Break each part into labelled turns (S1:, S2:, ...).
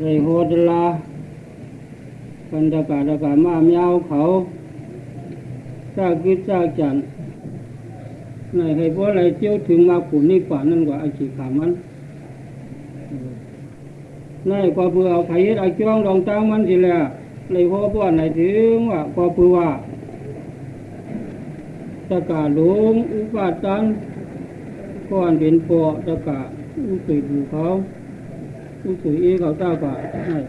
S1: เลยโหดลาบรรยากาศอากาศมาเมียวเขาซากกิดซากจันในให้พวกอะไรเจียวถึงมาขุนนี่กว่า นั่นกว่าไอ้ขีขามันในเพื่อเอาไข่ไอ้จ้องรองตั้งมันสิแหละเลยพอพวกไหนถึงว่ากว่าเพื่อว่าตะกาหลงอุปาตันก้อนเป็นปอตะกาอุสุยดูเขาอุสุยเอเขาเจ้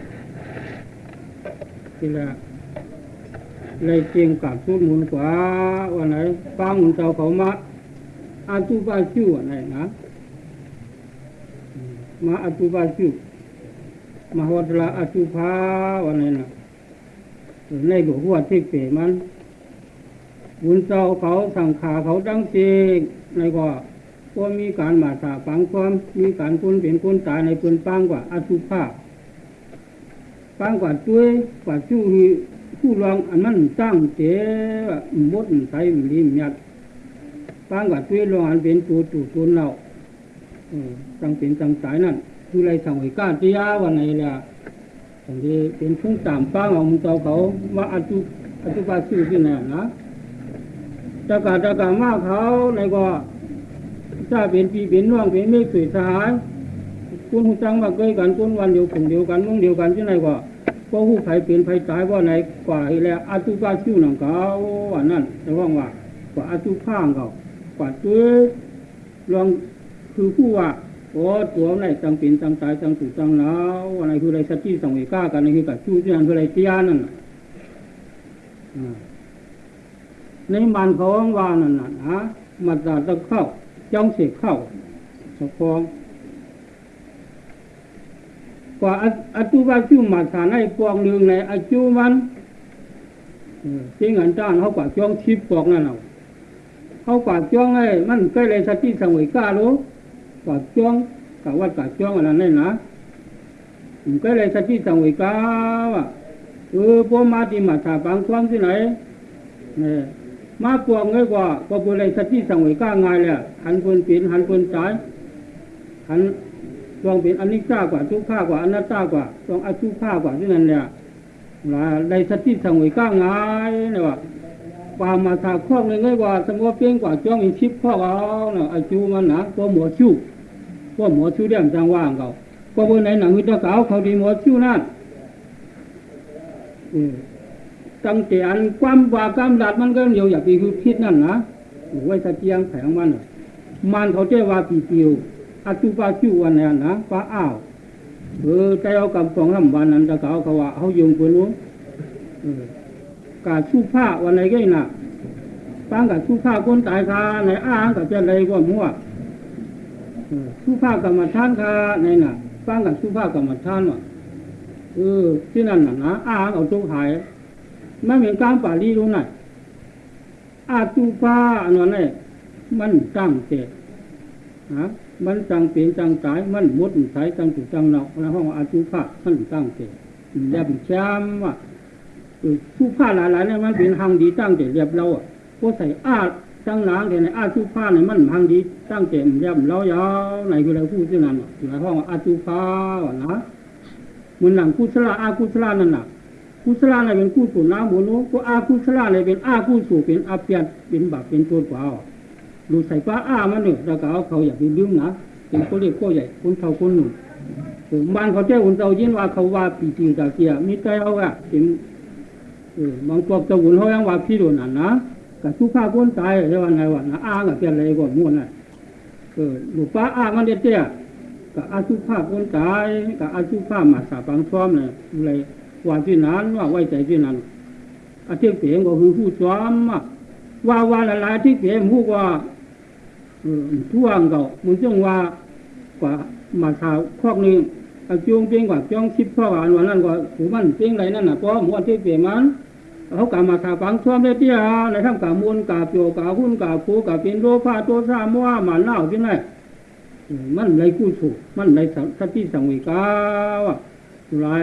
S1: ากาให้ทีละเลยเจียงกับสุดหมุนกว่าวันไหนฟังหมุนเจ้าเขามาอาตุบาชิวอะไรนะมาอาตุบาชิวมาวัดละอาตุภาวันไหนนะในหลวงหัวที่เปมันบุญเจ้าเขาสังขาเขาดังเสียงในก็ ก็มีการมาสาฝังความ มีการคุณเป็นคุณตายในปืนปังกว่าอาตุภาปังกว่าตัวยกว่าชู้ผู้รองอันนั้นตั้งเตะมดใส่ลิมยัดปังกว่าตัวยรองอันเป็นตัวตูตัวเราตั้งเป็นตั้งสายนั่นคือไรสั่งไว้ก้าจียาวันไหนล่ะอันนี้เป็นพุ่งตามปังของเจ้าเขาว่าอาตุอาตุภาชื่อที่ไหนนะตะกาตะกามากเขาในก็ ถ้าเป็นปีเป็นน้องเป็นเมฆสุดสหายคุณหูจังว่าเกยกันคุณวันเดียวกลุ่มเดียวกันมุ่งเดียวกันที่ไหนก็ก็หูไผเป็นไผตายว่าไหนกว่าแล้วอาตุปาชิวหนังเขาว่านั่นแต่ว่าว่ากว่าอาตุข้างเขากว่าตัวลองคือผู้ว่าโอ้ตัวไหนจังเป็นจังตายจังถูกจังแล้วอะไรคืออะไรสัจจิสังเวก้ากันนี่คือกับชู้ที่นั่นคืออะไรเตียนั่นในมันเขาว่านั่นน่ะฮะมาตาตะเข้า จ้องเสกเข้าสะพองกว่าอาจุบาจุมาสานให้ปองหนึ่งในอาจุมันจริงอันจ้านเขากว่าจ้องชิบปอกนั่นเอาเขากว่าจ้องไอ้มันใกล้เลยสัจจิสังเวก้ารู้กว่าจ้องกับวัดกว่าจ้องอะไรนั่นนะใกล้เลยสัจจิสังเวก้าว่ะเออพวกมาที่มาถาบางความที่ไหนเนี่ย มาปวงง่ายกว่าก็บุเลยสัจจิสังเวก้าง่ายเลยหันคนปีนหันคนจ่ายหันลองเป็นอนิจจากว่าทุกข้ากว่าอนัตตากว่าลองอทุกข้ากว่าที่นั่นเนี่ยละในสัจจิสังเวก้าง่ายเนี่ยว่าปามาถาครอบเลยง่ายกว่าสมมติเพียงกว่าจ้องอีชิบข้อเอาเนาะอาจูมันนะก็หมอชู้ก็หมอชู้เดี่ยมจังว่างเขาก็บนในหนังวิทยาเก่าเขาดีหมอชู้นั่น ตั้งแต่อันความว่ากำลัดมันก็เดียวอย่าไปคือคิดนั่นนะไว้สะเจียงแผงมันมันเขาเจ้ว่าปีเปียวอาตุปาชิววันนี้นะป้าอ้าวเออใจเอากับสองลำวันนั้นตะเกาเขาว่าเขาโยงคนนู้กาชูผ้าวันไหนก็น่ะปังกับชูผ้าคนตายคาในอ้างกับเจ้าเลยก็มั่วชูผ้ากรรมฐานคาในน่ะปังกับชูผ้ากรรมฐานว่ะเออที่นั่นน่ะนะอ้างเอาทุกหาย ไม่เหมือนการป่าลีรู้น่ะอาตุปาอันนั้นเนี่ยมันตั้งเจตะฮะมันจังเปลี่ยนจังตายมันมุดสายจังถูกจังเนาแล้วห้องอาตุภามันตั้งเจตเรียบแชมว่าทุกผ้าหลายๆเนี่ยมันเป็นหังดีตั้งเจตเรียบเราอะพวกใส่อาจังหลางเนี่ยอาตุภาเนี่ยมันหังดีตั้งเจตเรียบเรายาวไหนคืออะไรพูดที่นั่นอยู่ในห้องอาตุภานะมันหลังกุศลอากุศลนั่นน่ะ กุศลอะไรเป็นกุศลน้ำหมูนู้ก็อากุศลอะไรเป็นอากุศลเป็นอาเปียนเป็นบาปเป็นตัวเปล่าดูใส่ฟ้าอ้ามันเนี่ยเราก็เอาเขาอย่าไปลืมนะเป็นคนเล็กคนใหญ่คนเท่าคนหนุ่มบ้านเขาเจ้าคนเจ้ายินว่าเขาว่าปีจริงจาเกียมีใจเอาอะเป็นเออบางตัวเจ้าหุ่นเขายังว่าพี่โดนนั่นนะกับทุกข้าคนตายเรียกว่าไงวะนะอ้างกับเป็นอะไรก่อนม้วนน่ะเออลูกฟ้าอ้ามันเด็ดเตี้ยกับอาชุภาพคนตายกับอาชุภาพมาสาบังซ้อมเลยอะไร ว่าที่นั้นว่าไว้ใจที่นั้นอาเทียบเปลี่ยนก็คือผู้ซ้อมว่าว่าละลายที่เปลี่ยนผู้ว่าท่วงเก่ามึงจงว่ากว่ามาชาวคอกนี้อาจงเพียงกว่าจ้องชิบพ่อหวานวันนั้นก็ผูมันเพียงไรนั่นน่ะเพราะหมวนที่เปลี่ยนมันเขากามาชาฟังซ้อมได้เตี้ยในทั้งกามูลกาเปียวกาหุ้นกาผูกาเป็นโรคาตัวซามัวหมันเน่าที่ไหนมันไรกู้ถูกมันไรสัตที่สังวิกาวะไรพวกกะมาถาฟองด้วยกว่าจังเลยสักที่สังวิกาเลยจุนำเพียงกว่าจ้องเป็นเพียงกาวสัตที่สังวิกาง่าย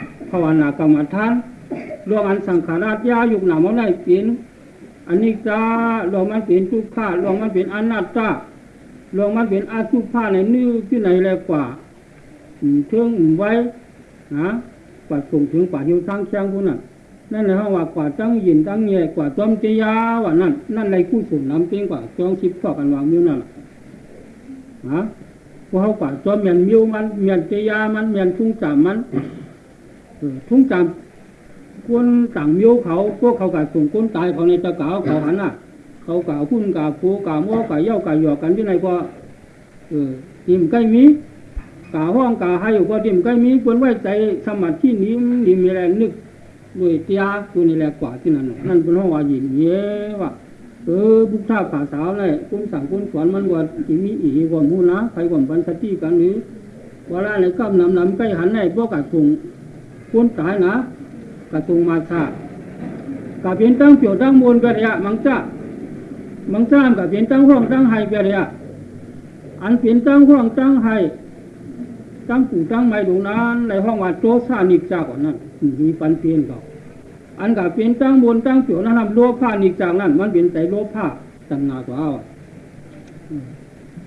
S1: ภาวนากรรมฐานรวมอันสังขาราชยายุกหนามเอาได้เปลี่ยนอันนี้จ้ารวมมันเป็นทุกข้ารวมมันเป็นอนัตตารวมมันเป็นอาสุภาในนื้อที่ไหนแลกว่าเทิงไว้นะกว่าส่งถึงป่าหิวทั้งแข้งพวกนั้นนั่นแหละว่ากว่าตั้งยินตั้งแย่กว่าจอมเจียาว่านั่นนั่นไรกู้สุนน้ำเป็นกว่าจองชิบชอบกันวางมิ้วนั่นนะพวกเขากว่าจอมเมียนมิ้วมันเมียนเจียามันเมียนทุ่งจามัน ทุ่งจามคนต่างมิ้วเขาพวกเขากะส่งคนตายเขาในตะกาวเขาหันน่ะ เขากะพุ่นกะฟูกะม้อกะเย่ากะหยอกกันที่ไหนก็เออทิมใกล้มีกะห้องกะให้อยู่ก็ทิมใกล้มีคนไว้ใจสมาธินี้นี่มีแรงนึกด้วยเตียตัวนี่แหละกว่าที่นั่นนั่นเป็นห้องว่าหยินเย่ว่าเออบุกท่าผาสาวเลยคุณสั่งคุณสอนมันว่าที่มีอีกว่ามูนะใครว่าบันสติกันนี้ว่าละในก้ามนำนำใกล้หันในพวกกะส่ง คนตายนะกะส่งมาชากะเป็นตั้งเปี่ยวตั้งมวลกระยมังจ้าบางจ้ามก็เป็นตั้งห้องตั้งไห้ไปเลยอะอันเป็นตั้งห้องตั้งไห้ตั้งปู่ตั้งไม้ตรงนั้นในห้องว่าโจซานิกจาก่อนนั้นมีปันเปลี่ยนก็อันก็เป็นตั้งบนตั้งเสียวนั้นทำโลภานิกจากนั้น มันเป็นใจโลภาตั้งนาตัวเอา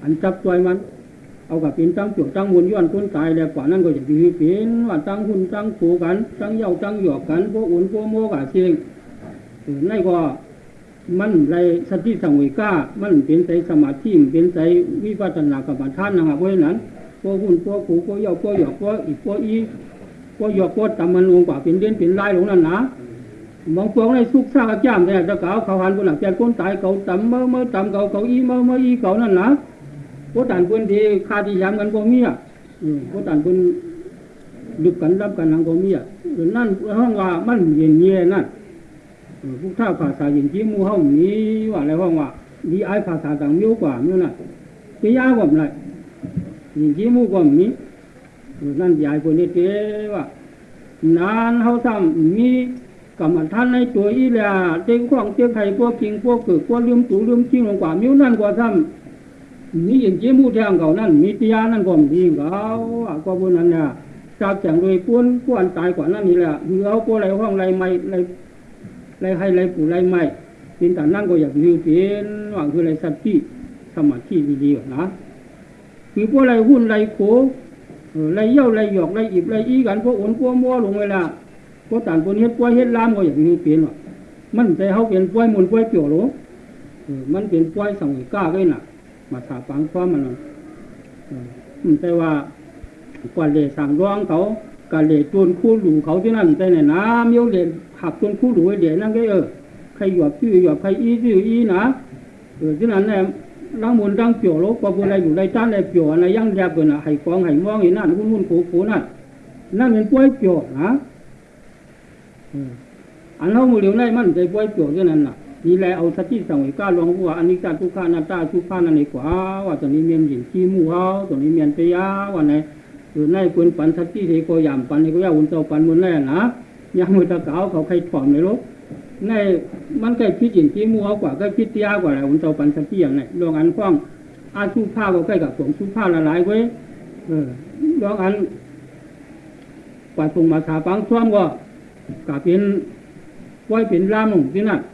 S1: อันจับตัวมัน เอากับเป็นตั้งเสียวตั้งบนย้อนคนตายแล้วกว่านั้นก็จะมีเป็นว่าตั้งหุ่นตั้งผูกันตั้งเย้าตั้งหยอกกันพวกอุ่นพวกโมกะเชียงในก็มันไรสติสังเวก้ามันเป็นใจสมาธิเป็นใจวิปัสสนากรรมฐานนะครับเพราะฉะนั้นพวกหุ่นพวกขู่พวกเยาพวกหยอกพวกอีกพวกอีพวกหยอกพวกตำมันลงกว่าเป็นเด่นเป็นลายลงนั่นนะบางพวกในสุกซากจ้ามแต่จะเก่าเขาหันคนหลังแกคนตายเขาตำเมื่อเมื่อตำเขาเขาอีเมื่อเมื่ออีเขานั่นนะ พวกต่างคนที่คาที่ยามกันพวกมีอ่ะพวกต่างคนดึกกันรับกันหลังพวกมีอ่ะนั่นห้องว่ามันเย็นเย็นนั่นพวกท่าภาษาอย่างที่มูเฮามีว่าอะไรห้องว่าดีไอภาษาต่างมิ้วกว่ามิ้วน่ะปียากว่าไรอย่างที่มูกว่ามีนั่นยายคนนี้เจ้ว่านานเฮาซ้ำมีกรรมฐานในตัวอีแลเต็งข้องเต็งไข่พวกกิงพวกเกิดพวกลืมตูลืมจิ้งลงกว่ามิ้วนั่นกว่าซ้ำ มีอย่างที่มูแทงเขานั่นมีปียานั่นก็มีเขาก็บนนั้นเนี่ยจากแจงโดยป้วนป้วนตายกว่านั่นนี่แหละคือเอาพวกไรห้องไรไม่ไรไรให้ไรปู่ไรไม่เป็นแต่นั่นก็อยากยืมเป็นว่าคือไรสัตติส มาธิดีๆนะคือพวกไรหุ้นไรโขไรเย่าฟังเวลาพวกต่างคนเฮ็ดป่วยเฮ็ดลามก็อมมันมันเป็นป่วยสังก้าก็น่ะมาถาฟังความมันมันแต่ว่ากว่าเลสั่งร้องเขากาเลยจนคู่หลูเขาที่นั่นแต่เนี่ยน้ำเมียวเลยหักจนคู่หลูเดี๋ยวนั่นก็เออใครหยอบชื่อหยอบใครอีชื่ออีนะเออที่นั่นเนี่ยร่างมูลร่างเปียวลบกว่าบุญอะไรอยู่ในจ้านในเปียวอะไรยังแยบเกินอะให้กองให้มองให้นั่นหุ่นหุ่นโขโขนั่นนั่นเป็นป่วยเปียวนะอันเรามือเหลียวในมันใจป่วยเปียวที่นั่นน่ะ นี่แหละเอาสติสังเวก้าลงว่าอันนี้การทุกขานาตาทุกขานั่นเองกว่าว่าตอนนี้เมียนหญิงขี้มูเฮาตอนนี้เมียนเปียว่าไหนหรือในปืนปันทัตที่เทโกยามปันเทโกยาอุนเจ้าปันมุนแน่นะยังมือตะเกาเขาใครถอมเลยลูกในมันใกล้พิจิตที่มัวกว่าใกล้พิจยากว่าไรอุ่นเจ้าปันทัตที่อย่างไรลองอันฟ้องอาชูผ้าก็ใกล้กับผมชูผ้าละลายไว้เออลองอันกว่าตรงมาถาปังซ้อมก็กาเป็นไว้เป็นลามที่งทีในตะเกาเขาว่าไว้เจ้าหุ่น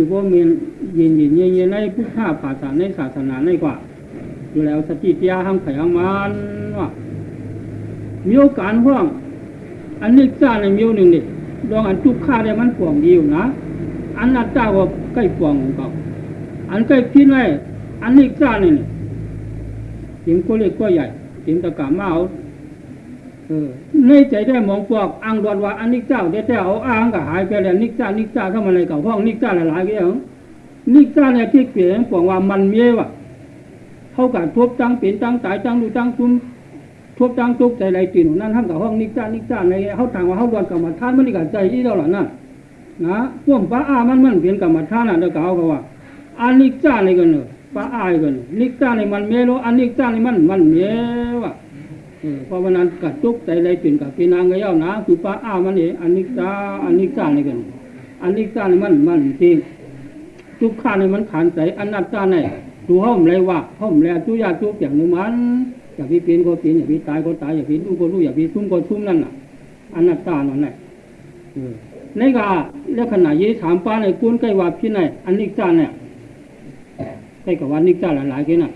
S1: ไหนเข้ากว่ามาสาฟังซ้อมคือเลยจิ้วสติสังเกตคือเป็นอาชีพขัดดังกว่านี่ฝันนั่นอยู่ไรกว่าจอมตียาดีๆงามๆวันไหนคือตะเกาเขาผู้แลลานคนฟองนะสั่งสอนกันไม่ฟ้องว่าคือเปิ้ลหยินเย่นั่นภาษาต่างมิ้วก็เข้าไรอายเขาเปิ้ลเมียเขาทำเฮ็ดเปิ้ลปีนเขาทำปีนแล้วมันดีการดังให้น่ะการดังดีแก่เปิ้ลเมียเขาเฮ็ดในดีเปิ้ลปีนเขาปีนในดีการดังดีน่ะเออพอบุญที่ไหนเอ คือว่ามียินยินเย็นเย็นในพุทธาภาษาในศาสนาในกว่าอยู่แล้วสติปัญญาห้ามไขห้ามมันว่ามีโอกาสห้องอันนี้จ้าในมีหนึ่งนี่ดองอันจุกข้าได้มันป่วงดีอยู่นะ อันนัดจ้าว่าใกล้ป่วงของเขาอันใกล้พิษไว้อันนี้จ้าเนี่ยจิมก็เล็กก็ใหญ่จิมตะกามาเอาเออ ในใจได้มองพวกอังดอนว่าอันนี้เจ้าได้แต่เอาอ้างก็หายไปแล้วนิกจ้านิกจ้าทำอะไรกับห้องนิกจ้าหลายๆก็ยังนิกจ้าเนี่ยที่เปลี่ยนบอกว่ามันเมียวะเขากัทุบจังเปลี่ยนจังตายจังดูจังซุ้มทุบจังตุกใจไรจีนนั่นทำกับห้องนิกจ้านิกจ้าในเขาถามว่าเขาดวนกับมาท่านมันนี่กับใจที่เราหล่ะนั่นนะพวกป้าอามันมันเปลี่ยนกับมาท่านน่ะเด็กเขาก็ว่าอันนิกจ้าในกันเนอะป้าอายกันนิกจ้าในมันเมียวอันนิกจ้าในมันมันเมียวะ เพราะวันนั้นกัดจุกใจไรเปลี่ยนกับพี่นางก็ย่านะคือป้าอ้ามันเองอันนี้จ้าอันนี้จ้าในกัน อันนี้จ้าในมันมันจริงจุกข้าในมันขานใจอันนัดจ้าในดูห้อมไรว่าห้อมแลจุยาจุกอย่างนึงมันอย่าพี่เปลี่ยนก็เปลี่ยนอย่าพี่ตายก็ตายอย่าพี่รู้ก็รู้อย่าพี่ซุ่มก็ซุ่มนั่นน่ะ อันนัดจ้านั่นแหละในกาแล้วขณะยี่ถามป้าในกุ้นใกล้ว่าพี่ไหนอันนี้จ้าเนี่ยใกล้กับวันนี้จ้าหลายๆกันน่ะ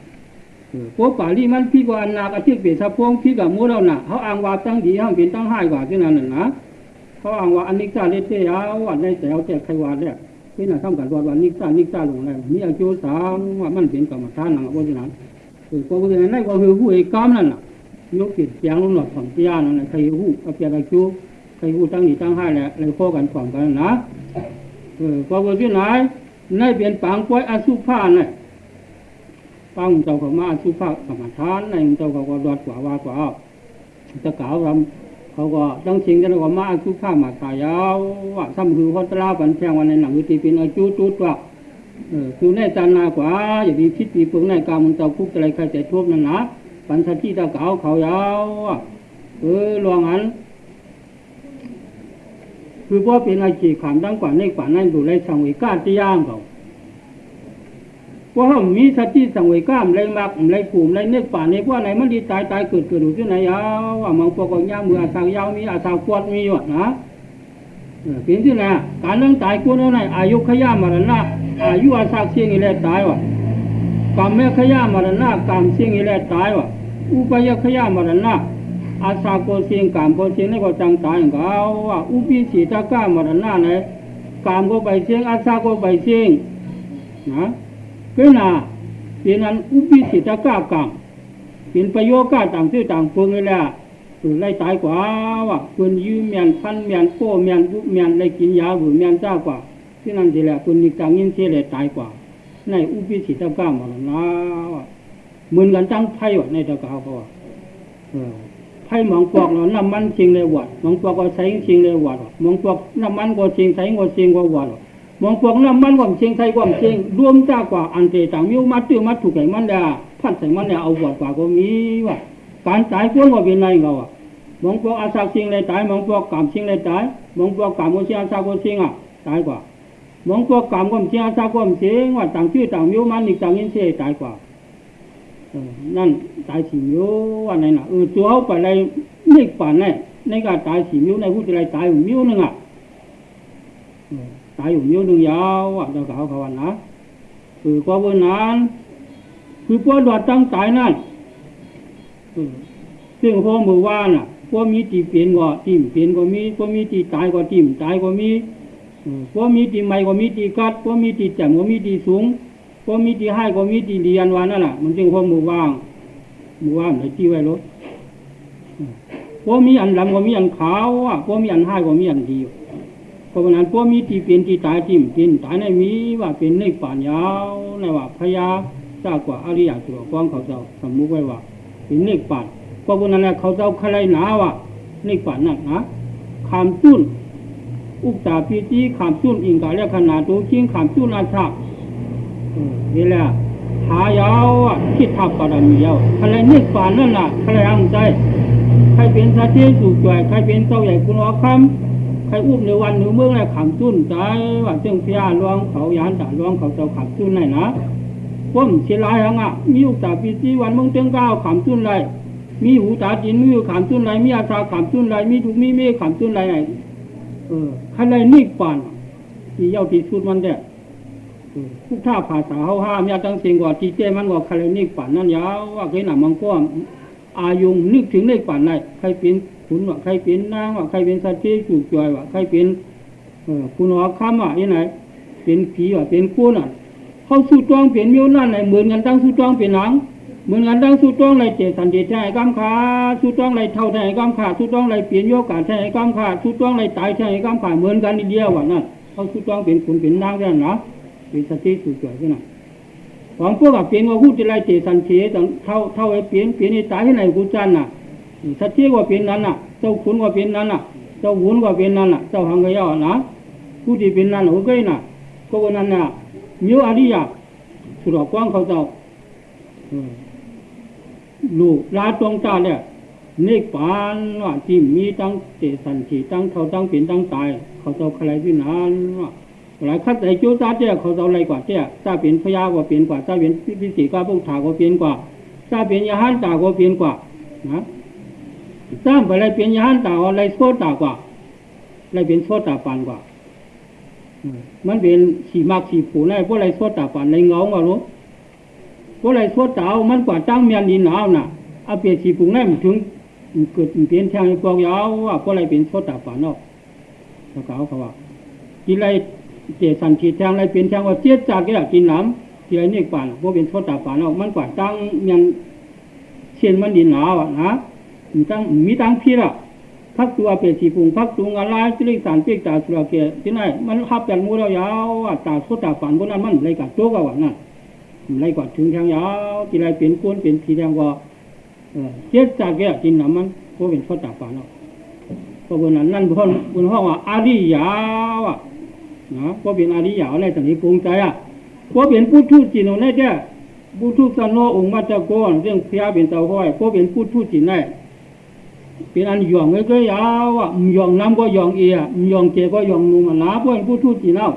S1: พวกป่าลี่มันพี่กว่านากระทิกเปียสะพงพี่กับมูเราหนะเขาอ้างว่าตั้งดีห้ามเป็นตั้งให้กว่าที่นั่นน่ะนะเขาอ้างว่าอันนี้จ้าเลเทียวันในแต่เอาแต่ใครว่าเนี่ยพี่น่ะทำกันว่าวันนี้จ้านิจ้าลงแล้วมีอายุสามว่ามันเป็นกรรมฐานหนังว่าที่นั้นคือพวกนี้นั่นก็คือผู้เอกกรรมนั่นน่ะยกจิตเสียงลงหลอดของเจ้านั่นแหละใครหู้เอาเปียกจูใครหู้ตั้งดีตั้งให้แหละเลยข้อกันฝั่งกันนะเออพอว่าที่ไหนในเปลี่ยนปางป่วยอสุภาเนี่ย ปังเจ้าก็มาสุภาพกรรมฐานในเจ้าก็รอดกว่าว่ากว่าจะกล่าวรำเขาก็ต้องชิงกันก็มาสุภาพมาตายาวว่าซ้ำคือเขาตลาบันแทงวันในหนังวิธีเป็นอาจุจุดว่าคือในจานนากว่าอย่ามีพิษปีปึงในกามันเจ้าคุกอะไรใครแต่ทุบนั่นนะปันทัที่ตะเก่าเขายาวเออลวงอันคือพวกเป็นอาชีพขามดังกว่าในกว่านั่นดูไรสังเวกาตีย่างเขา ว่าเขามีสติสังเวยก้ามไรมักไรผูมไรเนื้อป่าในพวกไหนมันดีตายตายเกิดเกิดอยู่ที่ไหนยาวว่ามังปอกยามืออาสายาวมีอาสาวควดมีอยู่นะเปลี่ยนที่ไหนการนั่งตายกูนั่นไหนอายุขย่ามรณะอายุอาสาเสียงอีแลตายว่ะกรรมแม่ขย่ามรณะกรรมเสียงอีแลตายว่ะอุปยขย่ามรณะอาสาโกเสียงกรรมโกเสียงนี่ก็จังตายเขาว่าอุปิสีตะก้ามรณะไหนกรรมก็ไปเสียงอาสาก็ไปเสียงนะ ก็น่ะเป็นอันอุปิสิตก้ากรรมเป็นประโยชน์ก้าต่างซื่อต่างพวงนี่แหละคือไล่ตายกว่าว่าคนยืมเมียนพันเมียนโก้เมียนบุเมียนไล่กินยาหรือเมียนจ้ากว่าที่นั่นทีแหละคนนี้จังยินเสียเลยตายกว่า ในอุปิสิตก้ามมันนะว่าเหมือนกันจังไพ่ว่าในตะกาวเขาว่าไพ่หมองปอกเนาะน้ำมันจริงเลยวัดหมองปอกก็ใช้จริงเลยวัดหมองปอกน้ำมันก็จริงใช้ก็จริงก็วัด มองพวกน้ำมันความเชียงไทยความเชียงรวมจ้ากว่าอันเตต่างมิวมาตื้อมาถูกไก่มันเดียพัดใส่มันเนี่ยเอาบวดกว่าก็มีว่าการตายพวกว่าเป็นไรเขาอ่ะมองพวกอาสาเชียงเลยตายมองพวกกามเชียงเลยตายมองพวกกามคนเชียงอาสาคนเชียงอ่ะตายกว่ามองพวกกามความเชียงอาสาความเชียงว่าต่างชื่อต่างมิวมันอีกต่างยินเสียตายกว่านั่นตายสี่มิวว่าในน่ะเออตัวเขาไปอะไรนี่ป่านในในการตายสี่มิวในผู้ที่ไรตายมิวนึงอ่ะ ตายอยู่นิ้วหนึ่งยาวอะเจ้าเขาเขาวนนะคือกว่าวันนั้นคือพวกดอดตั้งตายนั่นซึ่งพวกมือว่าน่ะพวกมีตีเปลี่ยนก็ติ่มเปลี่ยนก็มีพวกมีตีตายก็ติ่มตายก็มีพวกมีตีใหม่ก็มีตีกัดพวกมีตีแจ่มก็มีตีสูงพวกมีตีให้ก็มีตีเรียนวันนั่นแหละมันจึงพวกมือว่างมือว่างไหนที่ไว้รถพวกมีอันลำก็มีอันขาวอะพวกมีอันให้ก็มีอันดีเพราะนั้นพวกมีที่เป็นที่ตายทิ่มเป็นตายในมีว่าเป็นในป่านยาวในว่าพญาทราบกว่าอริยตัวฟ้องเขาเจ้าสมมุติไว้ว่าเป็นเนกป่านเพราะนั้นเขาเจ้าใครหนาว่าเนกป่านนั่นนะขามจุนอุกตาพีจีขามจุนอิงกาเรียกขนาดตัวชิงขามจุนอาชานี่แหละหายาวคิดทับปรมียาวใครเนกป่านนั่นน่ะใครอังใจใครเป็นสาธิตสุจอยใครเป็นเจ้าใหญ่คุณอคำ ใครอุ้มในวันหนึ่งเมื่อไรขำจุ้นใจว่าเจ้าพี่อาลวงเขายานด่าลวงเขาเจ้าขำจุ้นไหนนะพ้มเชียรายหังอะมีอุตาปีจีวันมึงเจ้าก้าวขำจุ้นไรมีหูตาจินมีขำจุ้นไรมีอาชาขำจุ้นไรมีทุกมีเมฆขำจุ้นไรไหนเออใครไรนิกปานที่เย้าที่สุดมันเด้ทุกท่าภาษาเฮาห้ามยาตั้งเสียงกว่าที่เจ้มันกว่าคาเลนิกป่านนั่นยาวว่าเคยหนามังก็อายุนึกถึงในป่านไหนใครเป็น ขุนว่าใครเป็นนางว่าใครเป็นสัตว์ที่จูจอยว่าใครเป็นเออคุณหอคำว่ายังไงเป็นผีว่าเป็นกู้น่ะเขาสู้จ้องเป็นมิวนั่นไหนเหมือนกันตั้งสู้จ้องเป็นหนังเหมือนกันตั้งสู้จ้องไรเจสันเดชให้กำขาสู้จ้องไรเท่าให้กำขาสู้จ้องไรเปลี่ยนโยกาให้กำขาสู้จ้องไรตายให้กำขาเหมือนกันนิดเดียวว่านั่นเขาสู้จ้องเป็นขุนเป็นนางนั่นนะเป็นสติสู้จอยที่นั่นของพวกกับเปลี่ยนว่าพูดจะไรเจสันเฉเท่าเท่าไอ้เปลี่ยนเปลี่ยนนี่ตายที่ไหนกูจันน่ะสติว่าเป็นนั้นน่ะ เจ้าขุนว่าเป็นนั้นน่ะ เจ้าหุนว่าเป็นนั้นน่ะ เจ้าหังกยานะผู้ที่เป็นนั้นโอเคน่ะ ก็วันนั้นน่ะ มิวอริยะสุรกว้างเขาเจ้าลูกลาตรงตาเนี่ยเนกปานว่าที่มีตั้งเตสันทีตั้งเขาตั้งเป็นตั้งตาย เขาเจ้าใครพินานว่าหลายคัดไอ้จูตาเจ้าเขาเจ้าอะไรกว่าเจ้าถ้าเป็นพยาก็เปลี่ยนกว่าถ้าเป็นพิสิกาพวกถาก็เปลี่ยนกว่าถ้าเป็นยาหันตาก็เปลี่ยนกว่านะถ้าไปอะไรเป็นยาหันตาอะ ไรโซตากว่าอะไรเป็นโซตาปานกว่ามันเป็นสีมากสีผูในพวกอะไรโซตาปานในเงาว่ารู้พวกอะไรโซตามันกว่าตั้งเมียนดินหนาวน่ะเอาเปลี่ยนสีผูในมันถึงเกิดเปลี่ยนทางกองยาวว่าพวกอะไรเป็นโซตาปานนอกเขาเขาว่ากินอะไรเจสันขีทางอะไรเป็นทางว่าเจี๊ยจากแก่กินน้ำที่ไรนี่ป่านพวกเป็นโซตาปานนอกมันกว่าตั้งเมียนเชียนมันดินหนาวอ่ะนะ มีตั้งมีตั้งพี่ละพักตัวเปรสีพุงพักตัวอะไรสิริสารเปียกตาสุรเกที่ไหนมันขับแบบมูเรายาวอะตาโซตาฝันบนนั้นมันไรกับโจกว่านั่นไรกว่าถึงทางยาวที่ไรเป็นก้นเป็นทีแดงว่าเจ็ดจากแก่กินน้ำมันก็เป็นโซตาฝันเนาะเพราะบนนั้นนั่นบนบนห้องว่าอาริยาวอะนะก็เป็นอาริยาวในตอนนี้ปรุงใจอะก็เป็นผู้ทูตจีนในเจ้าผู้ทูตสันโนองค์มาจากโกนเรื่องพียเป็นเต่าห้อยก็เป็นผู้ทูตจีนได้ เป็นอันหยองเลยก็ยาวอะหยองน้ำก็หยองเอียหยองเจก็หยองนุ่มหนาพวกผู้ทูตจีนเอา